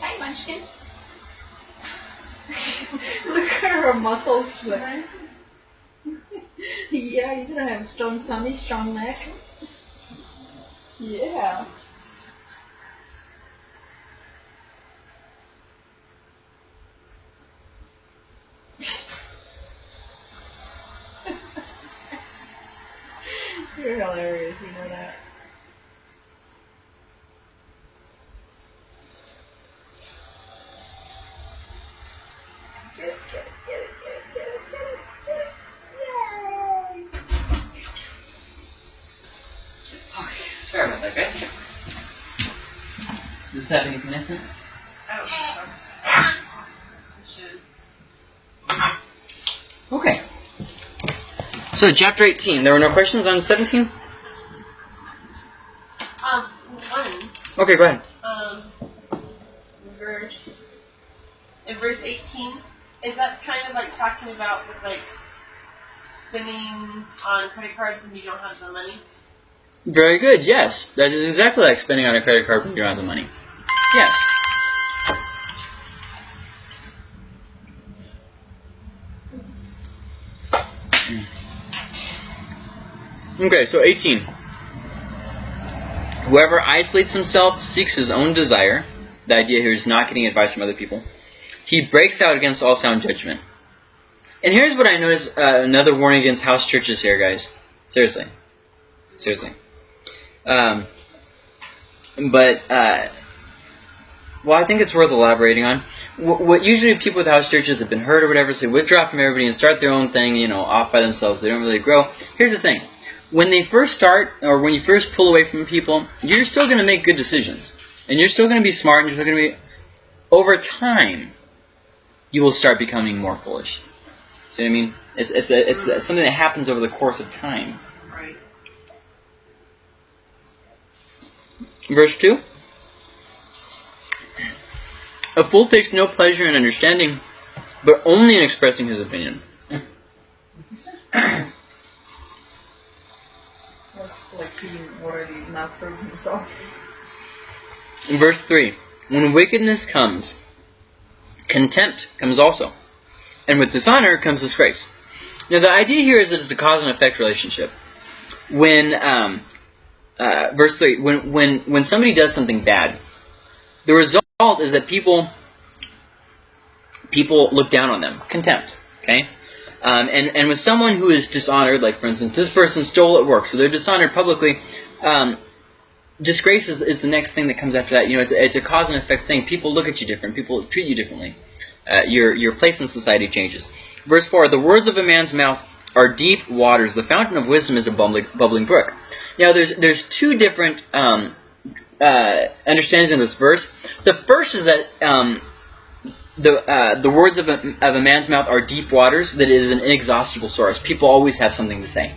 Speaker 4: Hi, Munchkin. (laughs) Look at her muscles. (laughs) yeah, you're gonna have a strong tummy, strong neck. Yeah. missing.
Speaker 1: Okay.
Speaker 6: So,
Speaker 1: chapter 18. There were no questions on 17?
Speaker 5: Um, one.
Speaker 1: Okay, go ahead.
Speaker 5: Um, verse. In verse 18, is that kind of like talking about with like spending on credit cards when you don't have the money?
Speaker 1: Very good, yes. That is exactly like spending on a credit card when you don't have the money. Yes. Okay, so 18. Whoever isolates himself seeks his own desire. The idea here is not getting advice from other people. He breaks out against all sound judgment. And here's what I notice uh, another warning against house churches here, guys. Seriously. Seriously. Um, but, uh, well, I think it's worth elaborating on. What, what usually people with house churches have been hurt or whatever, so they withdraw from everybody and start their own thing, you know, off by themselves. They don't really grow. Here's the thing. When they first start, or when you first pull away from people, you're still going to make good decisions. And you're still going to be smart, and you're still going to be... Over time, you will start becoming more foolish. See what I mean? It's, it's, a, it's something that happens over the course of time.
Speaker 6: Right.
Speaker 1: Verse 2 A fool takes no pleasure in understanding, but only in expressing his opinion.
Speaker 4: Himself.
Speaker 1: Verse 3 When wickedness comes, contempt comes also, and with dishonor comes disgrace. Now, the idea here is that it's a cause and effect relationship. When, um, uh, verse 3, when, when, when somebody does something bad, the result is that people people look down on them. Contempt. Okay? Um, and, and with someone who is dishonored, like for instance, this person stole at work, so they're dishonored publicly, um, disgrace is, is the next thing that comes after that. You know, it's a, it's a cause and effect thing. People look at you different. People treat you differently. Uh, your, your place in society changes. Verse 4, The words of a man's mouth are deep waters. The fountain of wisdom is a bubbling, bubbling brook. Now, there's, there's two different um, uh, understandings in this verse. The first is that um, the uh, the words of a, of a man's mouth are deep waters, that is an inexhaustible source. People always have something to say.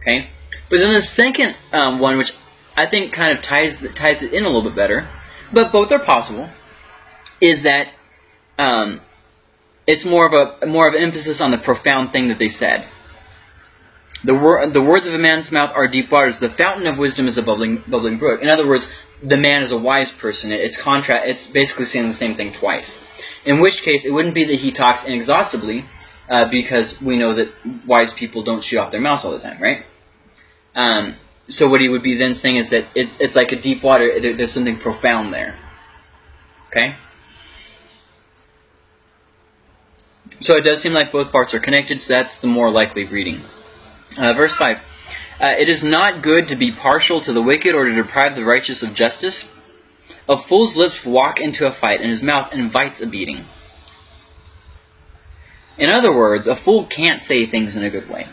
Speaker 1: Okay? But then the second um, one, which I think kind of ties ties it in a little bit better, but both are possible, is that um, it's more of a more of an emphasis on the profound thing that they said. The, wor- the words of a man's mouth are deep waters. The fountain of wisdom is a bubbling bubbling brook. In other words, the man is a wise person. It- It's contra- It's basically saying the same thing twice. In which case, it wouldn't be that he talks inexhaustibly, uh, because we know that wise people don't shoot off their mouths all the time, right? Um, so what he would be then saying is that it's it's like a deep water. There, there's something profound there. Okay. So it does seem like both parts are connected. So that's the more likely reading. Uh, verse five. Uh, it is not good to be partial to the wicked or to deprive the righteous of justice. A fool's lips walk into a fight, and his mouth invites a beating. In other words, a fool can't say things in a good way.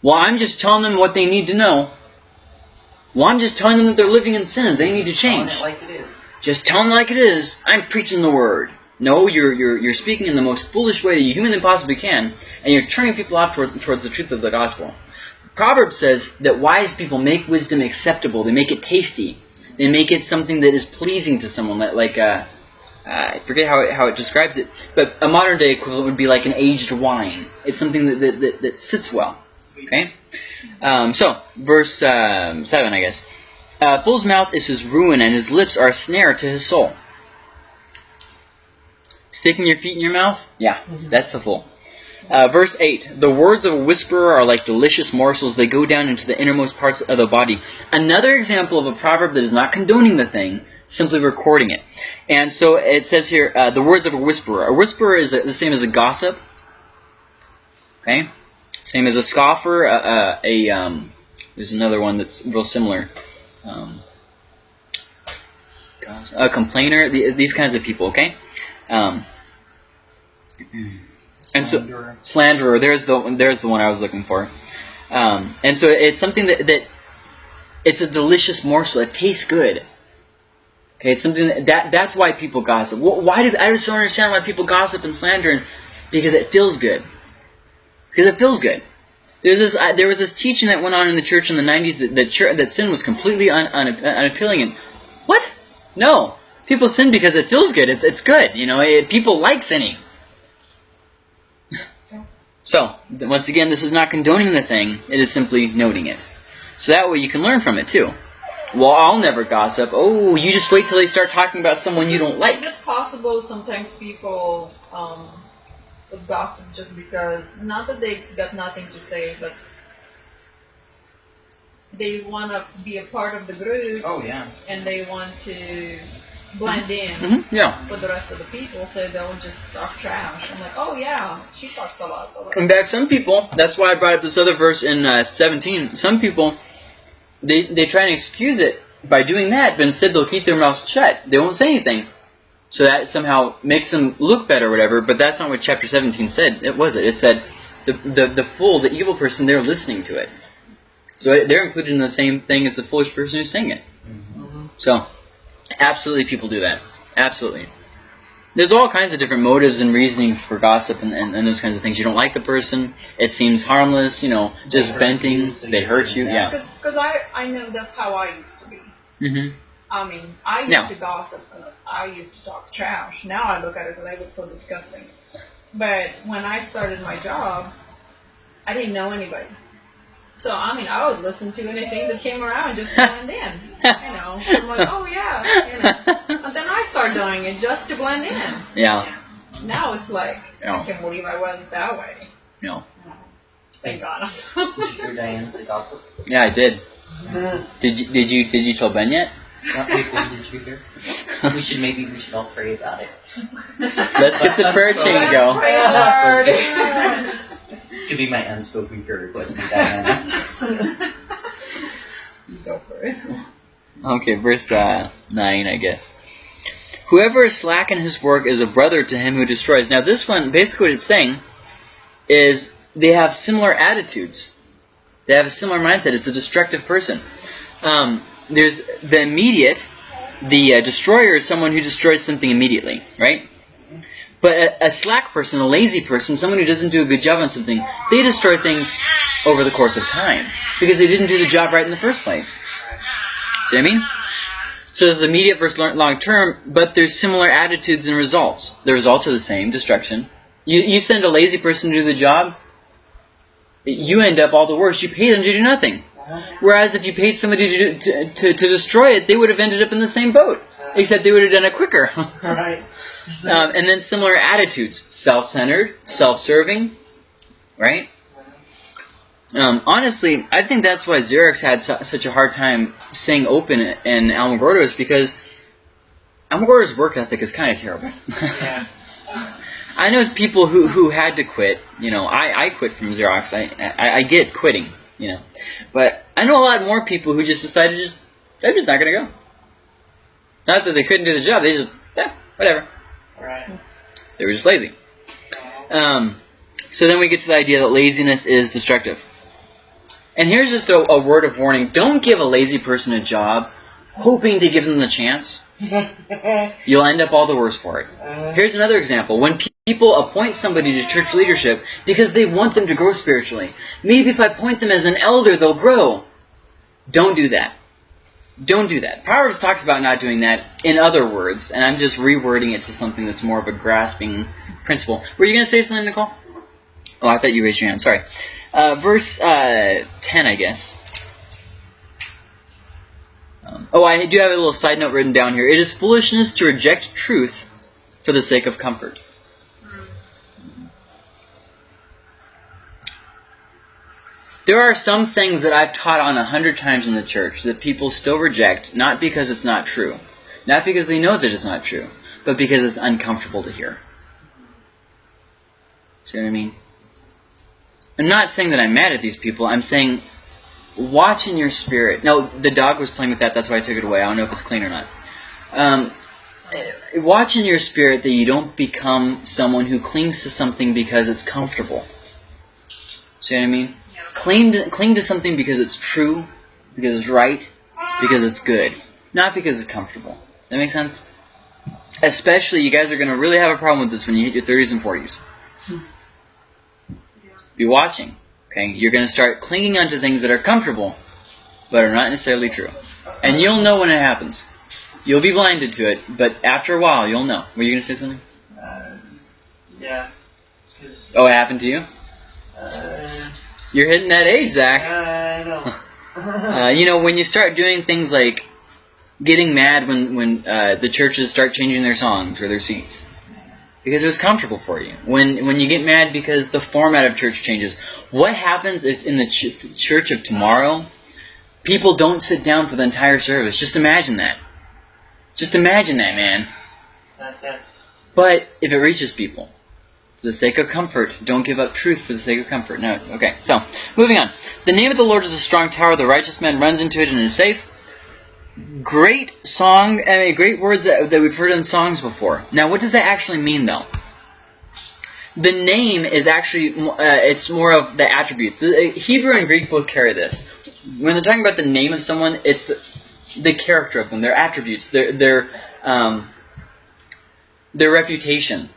Speaker 1: Well, I'm just telling them what they need to know. Well, I'm just telling them that they're living in sin and they need to change.
Speaker 2: it like it is.
Speaker 1: Just tell them like it is. I'm preaching the word. No, you're, you're, you're speaking in the most foolish way that you humanly possibly can, and you're turning people off toward, towards the truth of the gospel. Proverbs says that wise people make wisdom acceptable. They make it tasty. They make it something that is pleasing to someone. Like, like uh, I forget how it, how it describes it, but a modern day equivalent would be like an aged wine. It's something that, that, that, that sits well. Okay? Um, so, verse um, 7, I guess. Uh, fool's mouth is his ruin, and his lips are a snare to his soul. Sticking your feet in your mouth? Yeah, that's a fool. Uh, verse 8 The words of a whisperer are like delicious morsels, they go down into the innermost parts of the body. Another example of a proverb that is not condoning the thing, simply recording it. And so it says here uh, the words of a whisperer. A whisperer is the same as a gossip. Okay? Same as a scoffer, uh, uh, a um, there's another one that's real similar. Um, a complainer, the, these kinds of people, okay? Um, and so
Speaker 3: Slanderer.
Speaker 1: slanderer, there's the there's the one I was looking for. Um, and so it's something that, that it's a delicious morsel. It tastes good. Okay, it's something that, that that's why people gossip. Why do I just don't understand why people gossip and slander? And, because it feels good. Because it feels good. There's this. Uh, there was this teaching that went on in the church in the '90s that that, chur that sin was completely un, un, unappealing. And what? No, people sin because it feels good. It's it's good. You know, it, people like sinning. (laughs) So once again, this is not condoning the thing. It is simply noting it. So that way you can learn from it too. Well, I'll never gossip. Oh, you just wait till they start talking about someone you don't like.
Speaker 4: Is it possible sometimes people um, gossip just because, not that they got nothing to say, but they want to be a part of the group
Speaker 2: Oh yeah.
Speaker 4: and they want to blend in
Speaker 1: hmm Yeah.
Speaker 4: with the rest of the people, so they'll just talk trash. I'm like, oh yeah, she talks a lot. a.
Speaker 1: In fact, some people, that's why I brought up this other verse in uh, 17. Some people, they, they try and excuse it by doing that, but instead they'll keep their mouths shut. They won't say anything. So that somehow makes them look better or whatever, but that's not what chapter 17 said. It was it. It said the, the, the fool, the evil person, they're listening to it. So they're included in the same thing as the foolish person who's saying it.
Speaker 3: Mhm.
Speaker 1: So, absolutely, people do that. Absolutely. There's all kinds of different motives and reasoning for gossip and, and, and those kinds of things. You don't like the person, it seems harmless, you know, just
Speaker 2: They
Speaker 1: venting,
Speaker 2: you, so
Speaker 1: they hurt you, yeah.
Speaker 4: Because I, I know that's how I used to be.
Speaker 1: Mm-hmm.
Speaker 4: I mean, I used
Speaker 1: Yeah.
Speaker 4: to gossip. and I used to talk trash. Now I look at it like it's so disgusting. But when I started my job, I didn't know anybody. So I mean, I would listen to anything that came around just to (laughs) blend in. You know, I'm like, oh yeah, you know. (laughs) And then I start doing it just to blend in.
Speaker 1: Yeah,
Speaker 4: Now it's like,
Speaker 1: Yeah.
Speaker 4: I can't believe I was that way.
Speaker 1: Yeah.
Speaker 4: Thank God.
Speaker 2: Did you hear Diana's the gossip?
Speaker 1: yeah, I did.
Speaker 3: Mhm.
Speaker 1: Did you did you did you tell Ben yet?
Speaker 2: What people did you hear? We should maybe we should all pray about it.
Speaker 1: Let's get the prayer chain go. (laughs)
Speaker 4: Pray hard.
Speaker 2: This could be my unspoken prayer request to Diana.
Speaker 4: Go for it.
Speaker 1: Okay, verse uh, 9, I guess. Whoever is slack in his work is a brother to him who destroys. Now, this one, basically what it's saying is they have similar attitudes. They have a similar mindset. It's a destructive person. Um, there's the immediate, the uh, destroyer is someone who destroys something immediately, right? But a, a slack person, a lazy person, someone who doesn't do a good job on something, they destroy things over the course of time because they didn't do the job right in the first place. See what I mean? So there's immediate versus long term, but there's similar attitudes and results. The results are the same, destruction. You, you send a lazy person to do the job, you end up all the worse. You pay them to do nothing. Uh-huh. Whereas if you paid somebody to, do, to, to, to destroy it, they would have ended up in the same boat, except they would have done it quicker. (laughs)
Speaker 3: Right.
Speaker 1: Um, and then similar attitudes self centered, self serving, right? Um, honestly, I think that's why Xerox had su- such a hard time staying open in Alamogordo is because Alamogordo's work ethic is kind of terrible.
Speaker 3: Yeah. (laughs)
Speaker 1: I know people who, who had to quit. You know, I, I quit from Xerox. I, I I get quitting. You know, but I know a lot more people who just decided just they're just not gonna go. It's not that they couldn't do the job. They just yeah, whatever.
Speaker 3: Right.
Speaker 1: They were just lazy. Um, so then we get to the idea that laziness is destructive. And here's just a, a word of warning: don't give a lazy person a job, hoping to give them the chance. (laughs) You'll end up all the worse for it.
Speaker 3: Uh,
Speaker 1: Here's another example. When pe- people appoint somebody to church leadership because they want them to grow spiritually, maybe if I appoint them as an elder, they'll grow. Don't do that. Don't do that. Proverbs talks about not doing that in other words, and I'm just rewording it to something that's more of a grasping principle. Were you going to say something, Nicole? Oh, I thought you raised your hand. Sorry. Uh, verse uh, 10, I guess. Um, oh, I do have a little side note written down here. It is foolishness to reject truth for the sake of comfort. There are some things that I've taught on a hundred times in the church that people still reject, not because it's not true, not because they know that it's not true, but because it's uncomfortable to hear. See what I mean? I'm not saying that I'm mad at these people. I'm saying watch in your spirit. No, the dog was playing with that. That's why I took it away. I don't know if it's clean or not. Um, watch in your spirit that you don't become someone who clings to something because it's comfortable. See what I mean? Cling to, cling to something because it's true, because it's right, because it's good, not because it's comfortable. That makes sense? Especially, you guys are going to really have a problem with this when you hit your 30s and 40s. Be watching. Okay, you're going to start clinging onto things that are comfortable, but are not necessarily true, and you'll know when it happens. You'll be blinded to it, but after a while, you'll know. Were you going to say something?
Speaker 3: uh, just, yeah.
Speaker 1: Oh, it happened to you?
Speaker 3: uh,
Speaker 1: You're hitting that age, Zach.
Speaker 3: I know. (laughs)
Speaker 1: Uh, you know, when you start doing things like getting mad when when uh, the churches start changing their songs or their seats because it was comfortable for you. When when you get mad because the format of church changes. What happens if in the ch- church of tomorrow people don't sit down for the entire service? Just imagine that. Just imagine that, man.
Speaker 3: that, that's,
Speaker 1: But if it reaches people, for the sake of comfort, don't give up truth for the sake of comfort. No. Okay, so, moving on. The name of the Lord is a strong tower. The righteous man runs into it and is safe. Great song, I mean, great words that, that we've heard in songs before. Now, what does that actually mean, though? The name is actually, uh, it's more of the attributes. The- Hebrew and Greek both carry this. When they're talking about the name of someone, it's the, the character of them, their attributes, their, their, um, their reputation.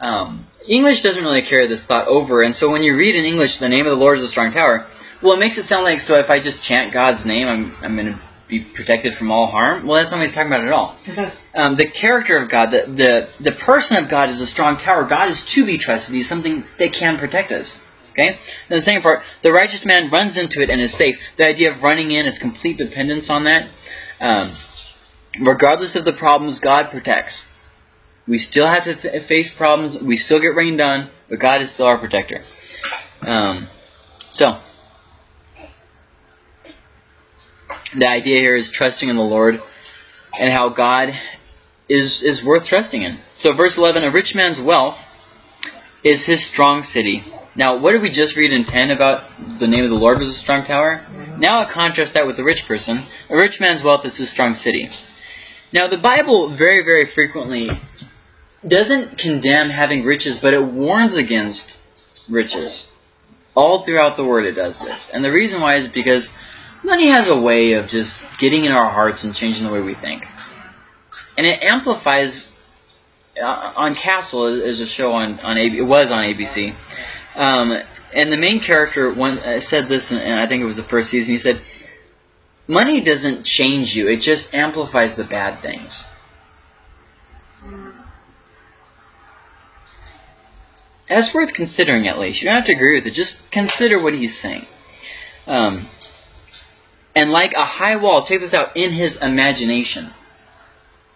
Speaker 1: Um, English doesn't really carry this thought over, and so when you read in English, the name of the Lord is a strong tower, well, it makes it sound like, so if I just chant God's name, I'm, I'm going to be protected from all harm? Well, that's not what he's talking about at all. (laughs) Um, the character of God, the, the, the person of God is a strong tower. God is to be trusted. He's something that can protect us. Okay? And the second part, the righteous man runs into it and is safe. The idea of running in is complete dependence on that. Um, regardless of the problems, God protects. We still have to face problems. We still get rained on, but God is still our protector. Um, so, the idea here is trusting in the Lord and how God is is worth trusting in. So, verse 11: A rich man's wealth is his strong city. Now, what did we just read in 10 about the name of the Lord was a strong tower? Now, I contrast that with the rich person. A rich man's wealth is his strong city. Now, the Bible very, very frequently doesn't condemn having riches, but it warns against riches. All throughout the Word, it does this. And the reason why is because money has a way of just getting in our hearts and changing the way we think. And it amplifies. Uh, on Castle is a show on on AB, it was on ABC, um, and the main character one uh, said this, and I think it was the first season. He said, "Money doesn't change you; it just amplifies the bad things." That's worth considering at least. You don't have to agree with it. Just consider what he's saying. Um, and like a high wall, check this out, in his imagination.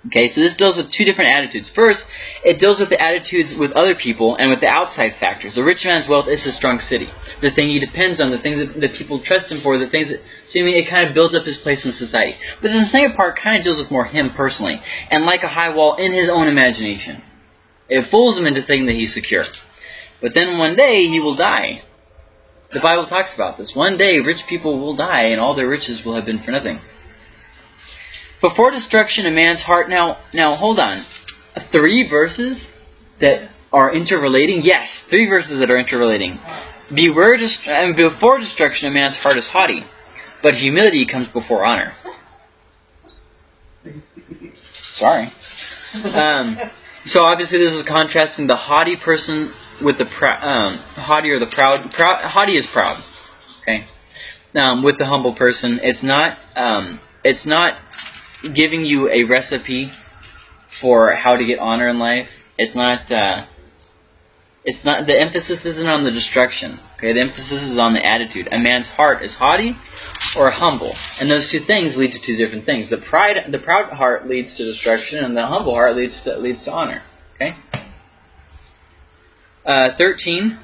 Speaker 1: Okay, so this deals with two different attitudes. First, it deals with the attitudes with other people and with the outside factors. The rich man's wealth is a strong city. The thing he depends on, the things that, that people trust him for, the things that, so I mean, it kind of builds up his place in society. But the second part kind of deals with more him personally, and like a high wall in his own imagination. It fools him into thinking that he's secure. But then one day he will die. The Bible talks about this. One day rich people will die and all their riches will have been for nothing. Before destruction, a man's heart. Now, now hold on. Three verses that are interrelating. Yes, three verses that are interrelating. Beware, dest- and before destruction, a man's heart is haughty, but humility comes before honor. Sorry. Um, so obviously, this is contrasting the haughty person with the proud. Um, haughty or the proud. Haughty is proud. Okay. Um, with the humble person, it's not. Um, it's not giving you a recipe for how to get honor in life. It's not. Uh, it's not. The emphasis isn't on the destruction. Okay, the emphasis is on the attitude. A man's heart is haughty or humble, and those two things lead to two different things. The pride, the proud heart leads to destruction, and the humble heart leads to leads to honor. Okay. Uh, Thirteen.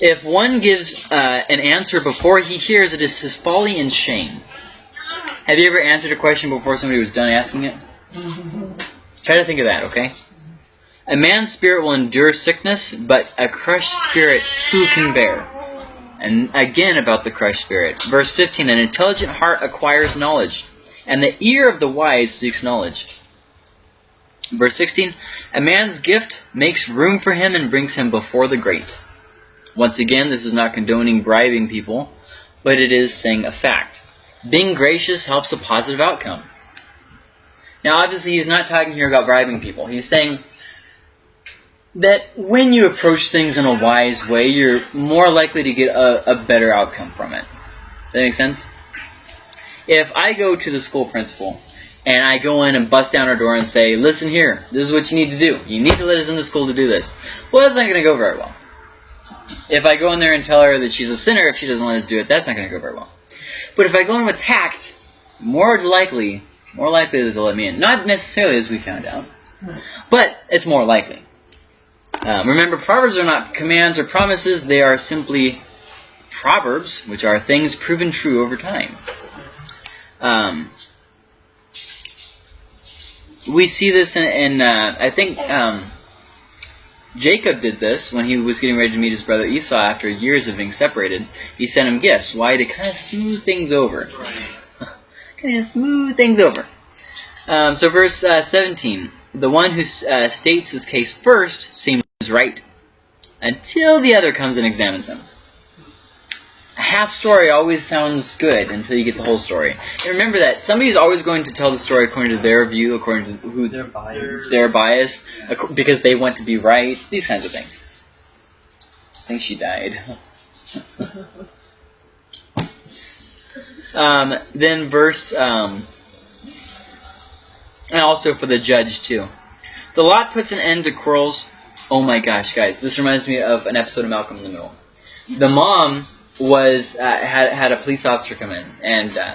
Speaker 1: If one gives uh, an answer before he hears, it is his folly and shame. Have you ever answered a question before somebody was done asking it? Try to think of that, okay? A man's spirit will endure sickness, but a crushed spirit who can bear? And again about the crushed spirit. Verse 15 An intelligent heart acquires knowledge, and the ear of the wise seeks knowledge. Verse 16 A man's gift makes room for him and brings him before the great. Once again, this is not condoning bribing people, but it is saying a fact. Being gracious helps a positive outcome. Now, obviously, he's not talking here about bribing people. He's saying that when you approach things in a wise way, you're more likely to get a, a better outcome from it. Does that make sense? If I go to the school principal and I go in and bust down her door and say, listen here, this is what you need to do. You need to let us into school to do this. Well, that's not going to go very well. If I go in there and tell her that she's a sinner if she doesn't let us do it, that's not going to go very well. But if I go in with tact, more likely, more likely that they'll let me in. Not necessarily as we found out, but it's more likely. Um, remember, proverbs are not commands or promises; they are simply proverbs, which are things proven true over time. Um, we see this in, in uh, I think um, Jacob did this when he was getting ready to meet his brother Esau after years of being separated. He sent him gifts. Why? To kind of smooth things over. (laughs) kind of smooth things over. Um, so verse uh, 17. The one who uh, states his case first seems right until the other comes and examines him. Half story always sounds good until you get the whole story. And remember that somebody's always going to tell the story according to their view, according to who
Speaker 2: They're biased.
Speaker 1: their bias, because they want to be right. These kinds of things. I think she died. (laughs) um, then verse, um, and also for the judge too. The lot puts an end to quarrels. Oh my gosh, guys, this reminds me of an episode of Malcolm in the Middle. The mom was uh, had had a police officer come in and. Uh,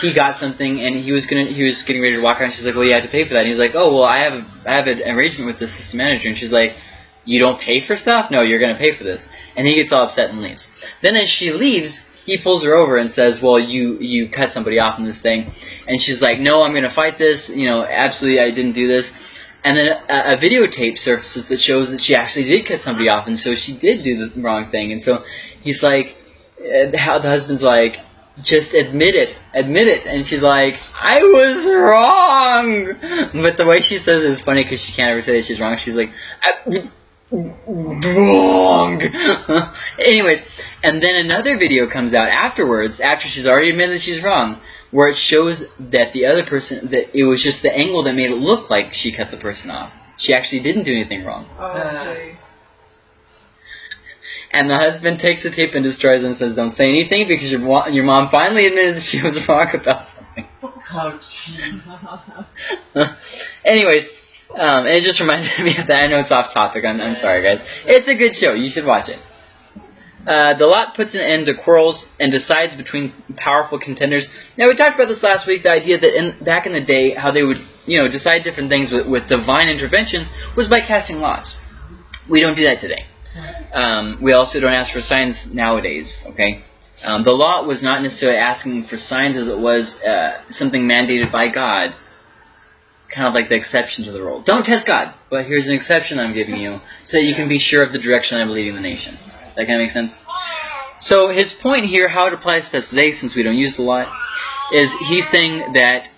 Speaker 1: he got something and he was gonna he was getting ready to walk out and she's like well you have to pay for that. And he's like oh well I have a, I have an arrangement with the system manager. And she's like you don't pay for stuff? No you're gonna pay for this. And he gets all upset and leaves. Then as she leaves he pulls her over and says well you you cut somebody off in this thing. And she's like no I'm gonna fight this. You know absolutely I didn't do this. And then a, a videotape surfaces that shows that she actually did cut somebody off and so she did do the wrong thing. And so he's like uh, how the husband's like just admit it, admit it. And she's like, I was wrong. But the way she says it is funny because she can't ever say that she's wrong. She's like, I, wrong. (laughs) Anyways, and then another video comes out afterwards, after she's already admitted that she's wrong, where it shows that the other person, that it was just the angle that made it look like she cut the person off. She actually didn't do anything wrong.
Speaker 4: Oh, geez.
Speaker 1: And the husband takes the tape and destroys it and says, "Don't say anything because your wa- your mom finally admitted that she was (laughs) wrong about something."
Speaker 3: Oh, jeez. (laughs)
Speaker 1: Anyways, um, it just reminded me of that. I know it's off topic. I'm, I'm sorry, guys. It's a good show. You should watch it. Uh, the lot puts an end to quarrels and decides between powerful contenders. Now we talked about this last week. The idea that in, back in the day, how they would you know decide different things with, with divine intervention was by casting lots. We don't do that today. Um, we also don't ask for signs nowadays. Okay, um, the law was not necessarily asking for signs as it was uh, something mandated by God. Kind of like the exception to the rule. Don't test God, but here's an exception I'm giving you so that you can be sure of the direction I'm leading the nation. That kind of makes sense? So his point here, how it applies to us today, since we don't use the law, is he's saying that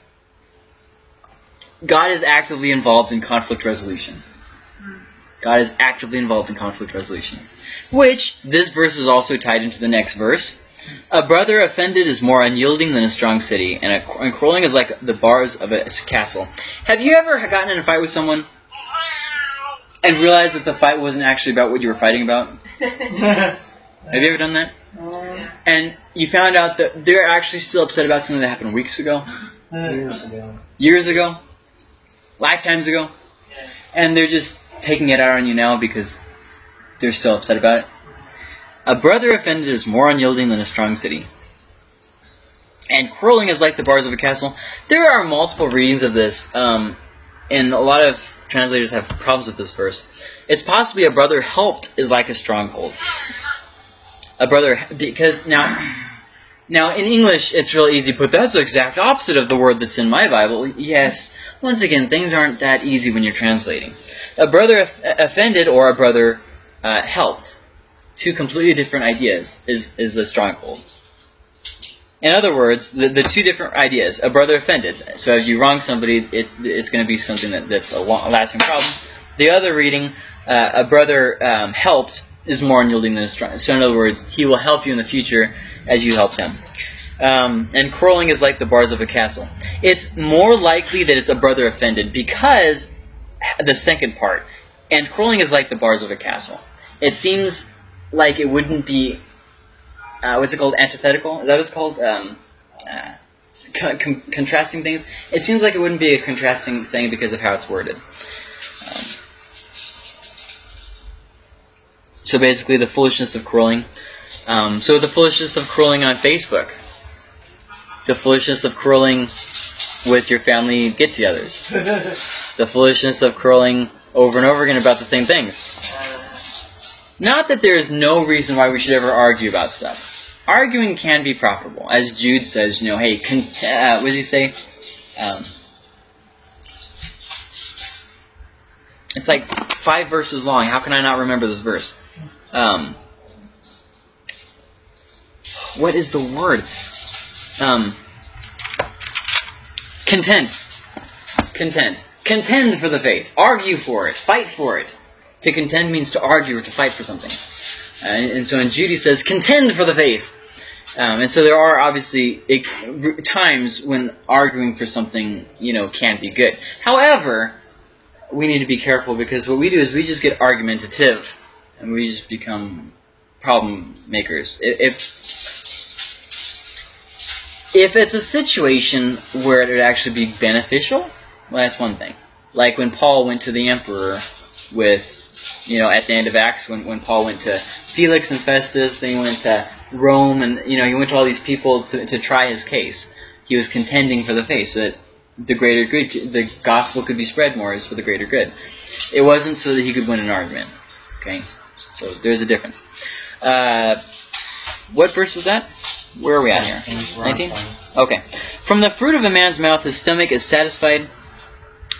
Speaker 1: God is actively involved in conflict resolution. God is actively involved in conflict resolution. Which, this verse is also tied into the next verse. A brother offended is more unyielding than a strong city, and, a, and quarreling is like the bars of a castle. Have you ever gotten in a fight with someone and realized that the fight wasn't actually about what you were fighting about? (laughs) Have you ever done that? And you found out that they're actually still upset about something that happened weeks ago,
Speaker 8: Years ago.
Speaker 1: years ago, lifetimes ago, and they're just taking it out on you now because they're still upset about it. A brother offended is more unyielding than a strong city. And quarreling is like the bars of a castle. There are multiple readings of this, um, and a lot of translators have problems with this verse. It's possibly a brother helped is like a stronghold. A brother, because now, now in English it's really easy, but that's the exact opposite of the word that's in my Bible. Yes, once again, things aren't that easy when you're translating. A brother offended or a brother uh, helped. Two completely different ideas is, is a stronghold. In other words, the, the two different ideas, a brother offended. So if you wrong somebody, it, it's going to be something that, that's a, long, lasting problem. The other reading, uh, a brother um, helped, is more unyielding than a strong. So in other words, he will help you in the future as you helped him. Um, and quarreling is like the bars of a castle. It's more likely that it's a brother offended because the second part, and quarreling is like the bars of a castle. It seems like it wouldn't be uh, what's it called antithetical is that what it's called um, uh, con- contrasting things it seems like it wouldn't be a contrasting thing because of how it's worded so basically the foolishness of quarreling um, so the foolishness of quarreling on facebook the foolishness of quarreling with your family get-togethers (laughs) the foolishness of quarreling over and over again about the same things not that there is no reason why we should ever argue about stuff. Arguing can be profitable. As Jude says, you know, hey, uh, what does he say? Um, it's like five verses long. How can I not remember this verse? Um, what is the word? Um, contend. Contend. Contend for the faith. Argue for it. Fight for it. To contend means to argue or to fight for something. Uh, and, so in Jude he says, contend for the faith. Um, and so there are obviously times when arguing for something, you know, can be good. However, we need to be careful because what we do is we just get argumentative and we just become problem makers. If if it's a situation where it would actually be beneficial, well, that's one thing. Like when Paul went to the emperor with, you know, at the end of Acts, when, when Paul went to Felix and Festus, then he went to Rome, and, you know, he went to all these people to, to try his case. He was contending for the faith so that the greater good, the gospel could be spread more is for the greater good. It wasn't so that he could win an argument. Okay? So there's a difference. Uh, what verse was that? Where are we at here? 19? Okay. From the fruit of a man's mouth his stomach is satisfied.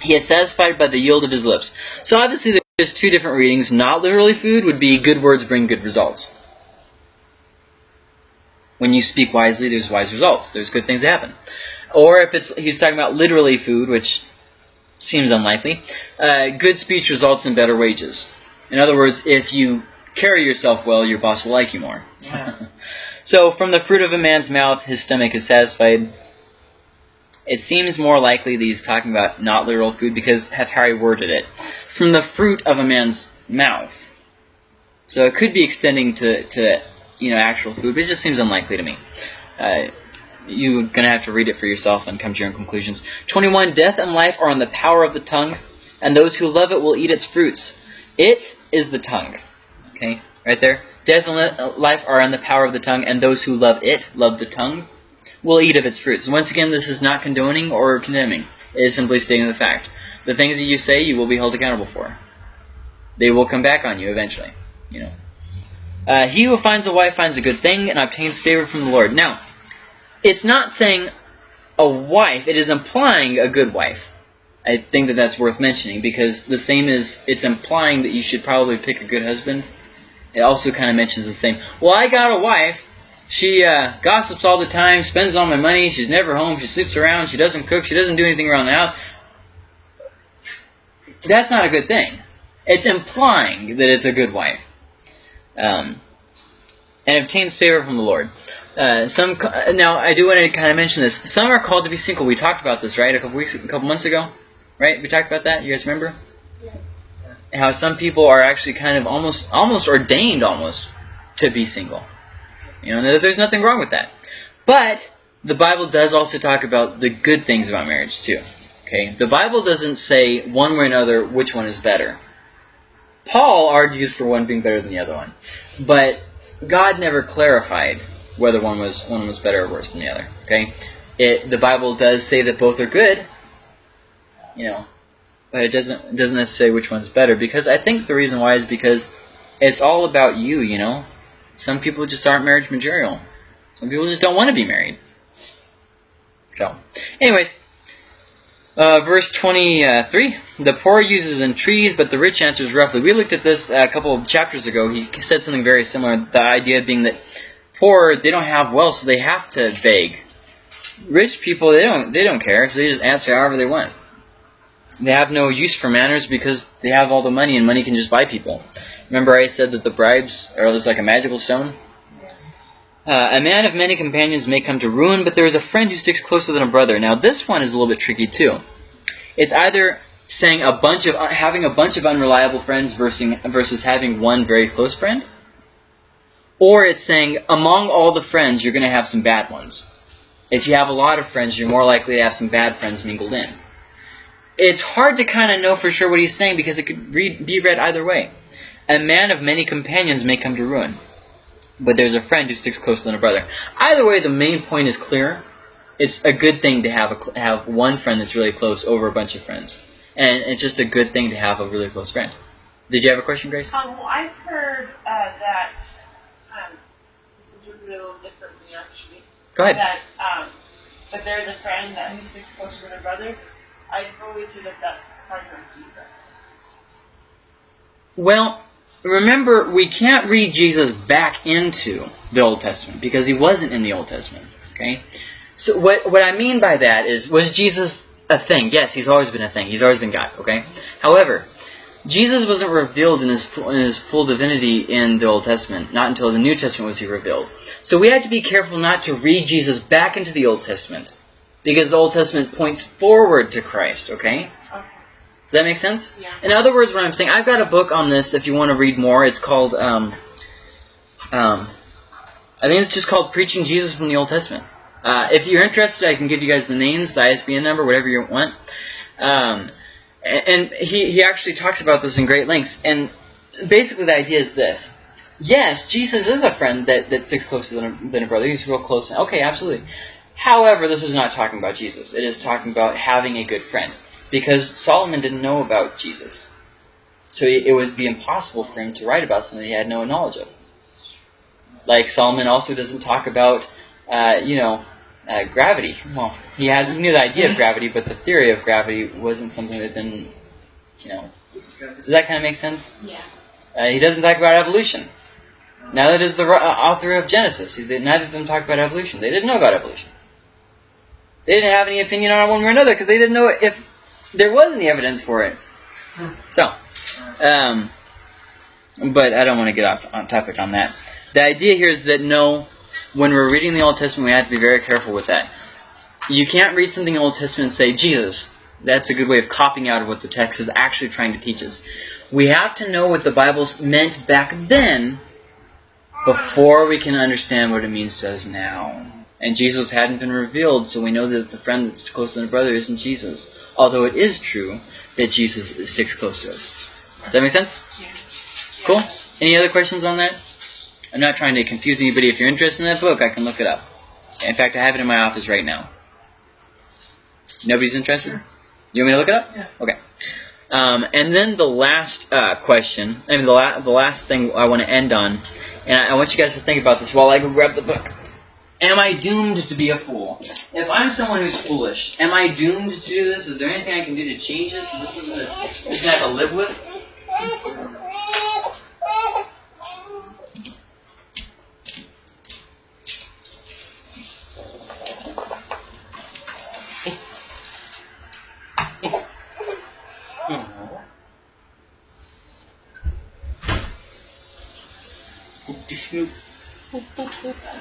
Speaker 1: He is satisfied by the yield of his lips. So obviously there's two different readings. Not literally food would be good words bring good results. When you speak wisely, there's wise results. There's good things that happen. Or if it's he's talking about literally food, which seems unlikely, uh, good speech results in better wages. In other words, if you carry yourself well, your boss will like you more.
Speaker 3: Yeah. (laughs)
Speaker 1: So, from the fruit of a man's mouth, his stomach is satisfied. It seems more likely that he's talking about not literal food because have Harry worded it. From the fruit of a man's mouth. So it could be extending to, to you know actual food, but it just seems unlikely to me. Uh, you're gonna have to read it for yourself and come to your own conclusions. Twenty-one. Death and life are in the power of the tongue, and those who love it will eat its fruits. It is the tongue. Okay, right there. Death and life are in the power of the tongue, and those who love it, love the tongue, will eat of its fruits. Once again, this is not condoning or condemning. It is simply stating the fact. The things that you say, you will be held accountable for. They will come back on you eventually. You know. Uh, he who finds a wife finds a good thing and obtains favor from the Lord. Now, it's not saying a wife; it is implying a good wife. I think that that's worth mentioning because the same is it's implying that you should probably pick a good husband. It also kind of mentions the same. Well, I got a wife. She uh, gossips all the time, spends all my money. She's never home. She sleeps around. She doesn't cook. She doesn't do anything around the house. That's not a good thing. It's implying that it's a good wife. Um, and obtains favor from the Lord. Uh, some now I do want to kind of mention this. Some are called to be single. We talked about this right a couple weeks, a couple months ago, right? We talked about that. You guys remember? Yeah. How some people are actually kind of almost almost ordained almost to be single. You know, there's nothing wrong with that. But the Bible does also talk about the good things about marriage too. Okay, the Bible doesn't say one way or another which one is better. Paul argues for one being better than the other one, but God never clarified whether one was one was better or worse than the other. Okay, it the Bible does say that both are good, you know, but it doesn't doesn't necessarily say which one's better because I think the reason why is because it's all about you. You know, some people just aren't marriage material. Some people just don't want to be married. So, anyways, uh, verse 23, the poor uses entreaties, but the rich answers roughly. We looked at this a couple of chapters ago. He said something very similar. The idea being that poor, they don't have wealth, so they have to beg. Rich people, they don't, they don't care, so they just answer however they want. They have no use for manners because they have all the money, and money can just buy people. Remember I said that the bribes are just like a magical stone? Uh, a man of many companions may come to ruin, but there is a friend who sticks closer than a brother. Now, this one is a little bit tricky too. It's either saying a bunch of having a bunch of unreliable friends versus versus having one very close friend, or it's saying among all the friends you're going to have some bad ones. If you have a lot of friends, you're more likely to have some bad friends mingled in. It's hard to kind of know for sure what he's saying because it could read, be read either way. A man of many companions may come to ruin but there's a friend who sticks closer than a brother. Either way, the main point is clear. It's a good thing to have a, have one friend that's really close over a bunch of friends, and it's just a good thing to have a really close friend. Did you have a question, Grace?
Speaker 5: Um, well, I've heard uh, that um, this is a little differently actually.
Speaker 1: Go ahead.
Speaker 5: That um, but there's a friend that who sticks closer than a brother. I've always heard that that's talking about Jesus.
Speaker 1: Well, remember, we can't read Jesus back into the Old Testament because he wasn't in the Old Testament. Okay, so what what I mean by that is, was Jesus a thing? Yes, he's always been a thing. He's always been God. Okay, however. Jesus wasn't revealed in his, in his full divinity in the Old Testament. Not until the New Testament was he revealed. So we have to be careful not to read Jesus back into the Old Testament. Because the Old Testament points forward to Christ, okay?
Speaker 5: Okay.
Speaker 1: Does that make sense?
Speaker 5: Yeah.
Speaker 1: In other words, what I'm saying, I've got a book on this if you want to read more. It's called, um, um, I think it's just called Preaching Jesus from the Old Testament. Uh, if you're interested, I can give you guys the names, the ISBN number, whatever you want. Um, and he, he actually talks about this in great lengths. And basically the idea is this. Yes, Jesus is a friend that, that sticks closer than a, than a brother. He's real close. Okay, absolutely. However, this is not talking about Jesus. It is talking about having a good friend. Because Solomon didn't know about Jesus. So it would be impossible for him to write about something he had no knowledge of. Like Solomon also doesn't talk about, uh, you know, uh, gravity. Well, he had he knew the idea of (laughs) gravity, but the theory of gravity wasn't something that had been, you know. Does that kind of make sense?
Speaker 5: Yeah.
Speaker 1: Uh, he doesn't talk about evolution. Neither does the uh, author of Genesis. He neither of them talk about evolution. They didn't know about evolution. They didn't have any opinion on it one way or another because they didn't know if there was any evidence for it. So, um, but I don't want to get off on topic on that. The idea here is that no, when we're reading the Old Testament, we have to be very careful with that. You can't read something in the Old Testament and say, Jesus. That's a good way of copying out of what the text is actually trying to teach us. We have to know what the Bible meant back then before we can understand what it means to us now. And Jesus hadn't been revealed, so we know that the friend that's close to the brother isn't Jesus. Although it is true that Jesus sticks close to us. Does that make sense?
Speaker 5: Yeah.
Speaker 1: Cool. Any other questions on that? I'm not trying to confuse anybody. If you're interested in that book, I can look it up. In fact, I have it in my office right now. Nobody's interested? You want me to look it up?
Speaker 3: Yeah.
Speaker 1: Okay. Um, and then the last uh, question, I mean, the, la- the last thing I want to end on, and I-, I want you guys to think about this while I go grab the book. Am I doomed to be a fool? If I'm someone who's foolish, am I doomed to do this? Is there anything I can do to change this? Is this something that I'm just to have to live with?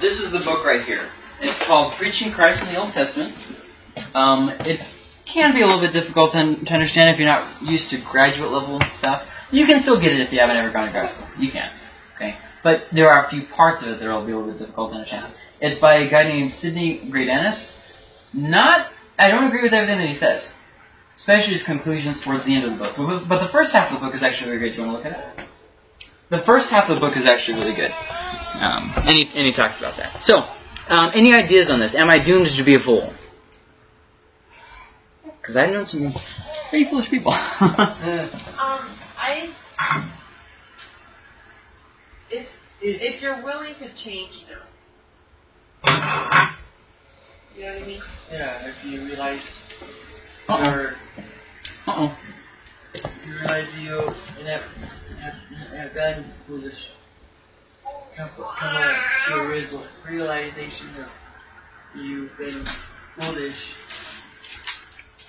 Speaker 1: This is the book right here. It's called Preaching Christ in the Old Testament. Um, it's can be a little bit difficult to, to understand if you're not used to graduate level stuff. You can still get it if you haven't ever gone to grad school. You can. Okay. But there are a few parts of it that will be a little bit difficult to understand. It's by a guy named Sidney Greidanus. Not, I don't agree with everything that he says, especially his conclusions towards the end of the book. But, but the first half of the book is actually very good. Do you want to look at it? The first half of the book is actually really good. Um, and, he, and he talks about that. So, um, any ideas on this? Am I doomed to be a fool? Because I've known some pretty foolish people. (laughs)
Speaker 5: Um, I. If if you're willing to change now, you know what I mean.
Speaker 3: Yeah, if you realize
Speaker 1: Uh-oh.
Speaker 3: you're,
Speaker 1: Uh-oh.
Speaker 3: You realize you and have, have, have done foolish, come, come to a real- realization of you've been foolish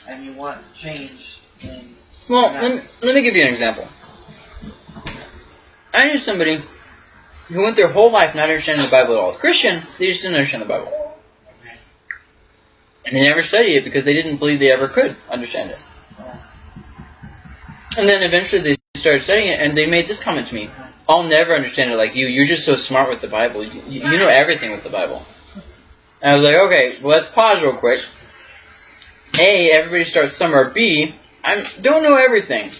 Speaker 3: and you want to change, and
Speaker 1: Well, let let me give you an example. I knew somebody who went their whole life not understanding the Bible at all. Christian, they just didn't understand the Bible. And they never studied it because they didn't believe they ever could understand it. And then eventually they started studying it, and they made this comment to me: "I'll never understand it like you. You're just so smart with the Bible. You, you know everything with the Bible." And I was like, "Okay, well, let's pause real quick. A, everybody starts somewhere. B, I don't know everything.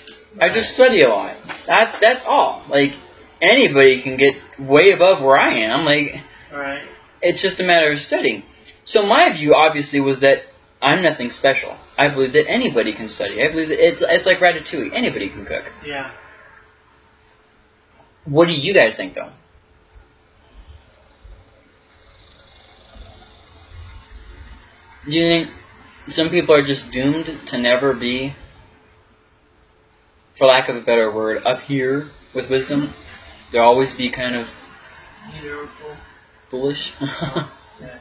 Speaker 1: I just study a lot. That that's all. Like anybody can get way above where I am. Like
Speaker 3: right,
Speaker 1: it's just a matter of studying. So my view, obviously, was that I'm nothing special. I believe that anybody can study. I believe that it's it's like ratatouille. Anybody can cook.
Speaker 3: yeah.
Speaker 1: What do you guys think, though? Do you think some people are just doomed to never be, for lack of a better word, up here with wisdom? Mm-hmm. They'll always be kind of
Speaker 3: or
Speaker 1: foolish. (laughs)
Speaker 3: Yeah.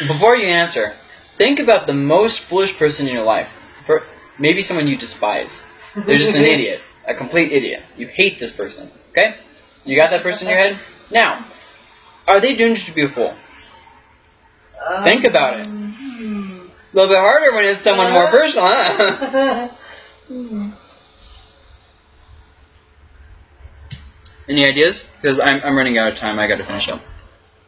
Speaker 1: Before you answer, think about the most foolish person in your life. For maybe someone you despise. They're just an (laughs) idiot, a complete idiot. You hate this person. Okay? You got that person in your head? Now, are they doing doomed to be a fool? Think about it.
Speaker 3: hmm.
Speaker 1: A little bit harder when it's someone more personal, huh? (laughs) Any ideas? Because I'm, I'm running out of time. I got to finish up.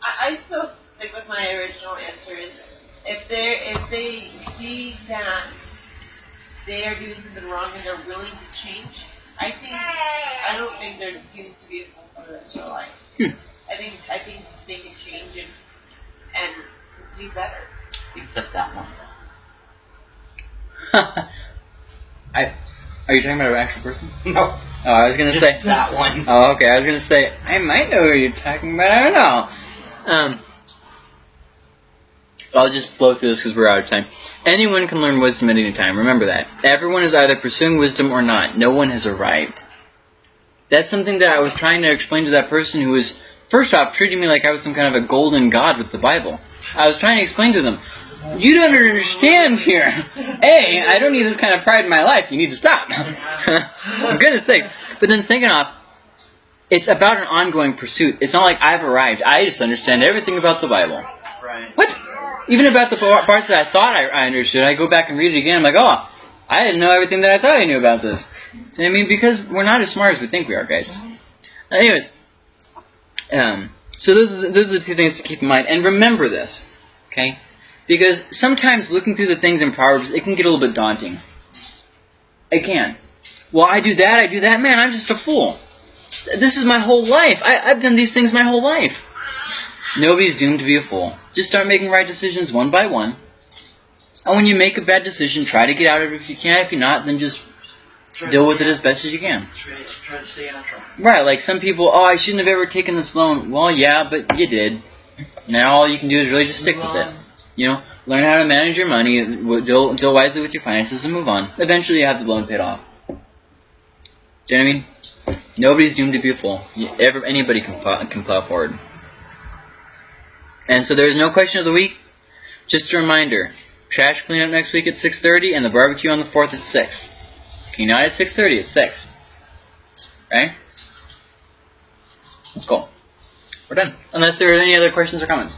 Speaker 5: I, I'd still stick with my original answer. Is if they if they see that they are doing something wrong and they're willing to change, I think I don't think they're doomed to be a fool for the rest of their life.
Speaker 1: Hmm.
Speaker 5: I think I think they can change and and do better.
Speaker 2: Except that one. (laughs)
Speaker 1: I, are you talking about an actual person? (laughs)
Speaker 2: No.
Speaker 1: Oh, I was gonna
Speaker 2: Just
Speaker 1: say.
Speaker 2: that one.
Speaker 1: Oh, okay. I was gonna say I might know who you're talking about. I don't know. Um, I'll just blow through this because we're out of time. Anyone can learn wisdom at any time. Remember that. Everyone is either pursuing wisdom or not. No one has arrived. That's something that I was trying to explain to that person who was, first off, treating me like I was some kind of a golden god with the Bible. I was trying to explain to them, you don't understand here. A, I don't need this kind of pride in my life. You need to stop. (laughs) For goodness sakes. But then second off, it's about an ongoing pursuit. It's not like I've arrived. I just understand everything about the Bible.
Speaker 3: Right.
Speaker 1: What? Even about the parts that I thought I, I understood, I go back and read it again. I'm like, oh, I didn't know everything that I thought I knew about this. So, I mean, because we're not as smart as we think we are, guys. Anyways, um, so those are the, those are the two things to keep in mind, and remember this, okay? Because sometimes looking through the things in Proverbs, it can get a little bit daunting. It can. Well, I do that, I do that. Man, I'm just a fool. This is my whole life. I, I've done these things my whole life. Nobody's doomed to be a fool. Just start making right decisions one by one. And when you make a bad decision, try to get out of it if you can. If you're not, then just
Speaker 3: Try
Speaker 1: deal with it as best as you can.
Speaker 3: Try, try to stay on track.
Speaker 1: Right, like some people, oh, I shouldn't have ever taken this loan. Well, yeah, but you did. Now all you can do is really just stick
Speaker 3: Move
Speaker 1: with it. You know, learn how to manage your money, deal, deal wisely with your finances, and move on. Eventually, you have the loan paid off. Do you know what I mean? Nobody's doomed to be a fool. You, ever, anybody can plow, can plow forward. And so there's no question of the week. Just a reminder: trash cleanup next week at 6:30, and the barbecue on the 4th at 6. Okay, not at 6:30, at 6. Right? Let's go. We're done. Unless there are any other questions or comments.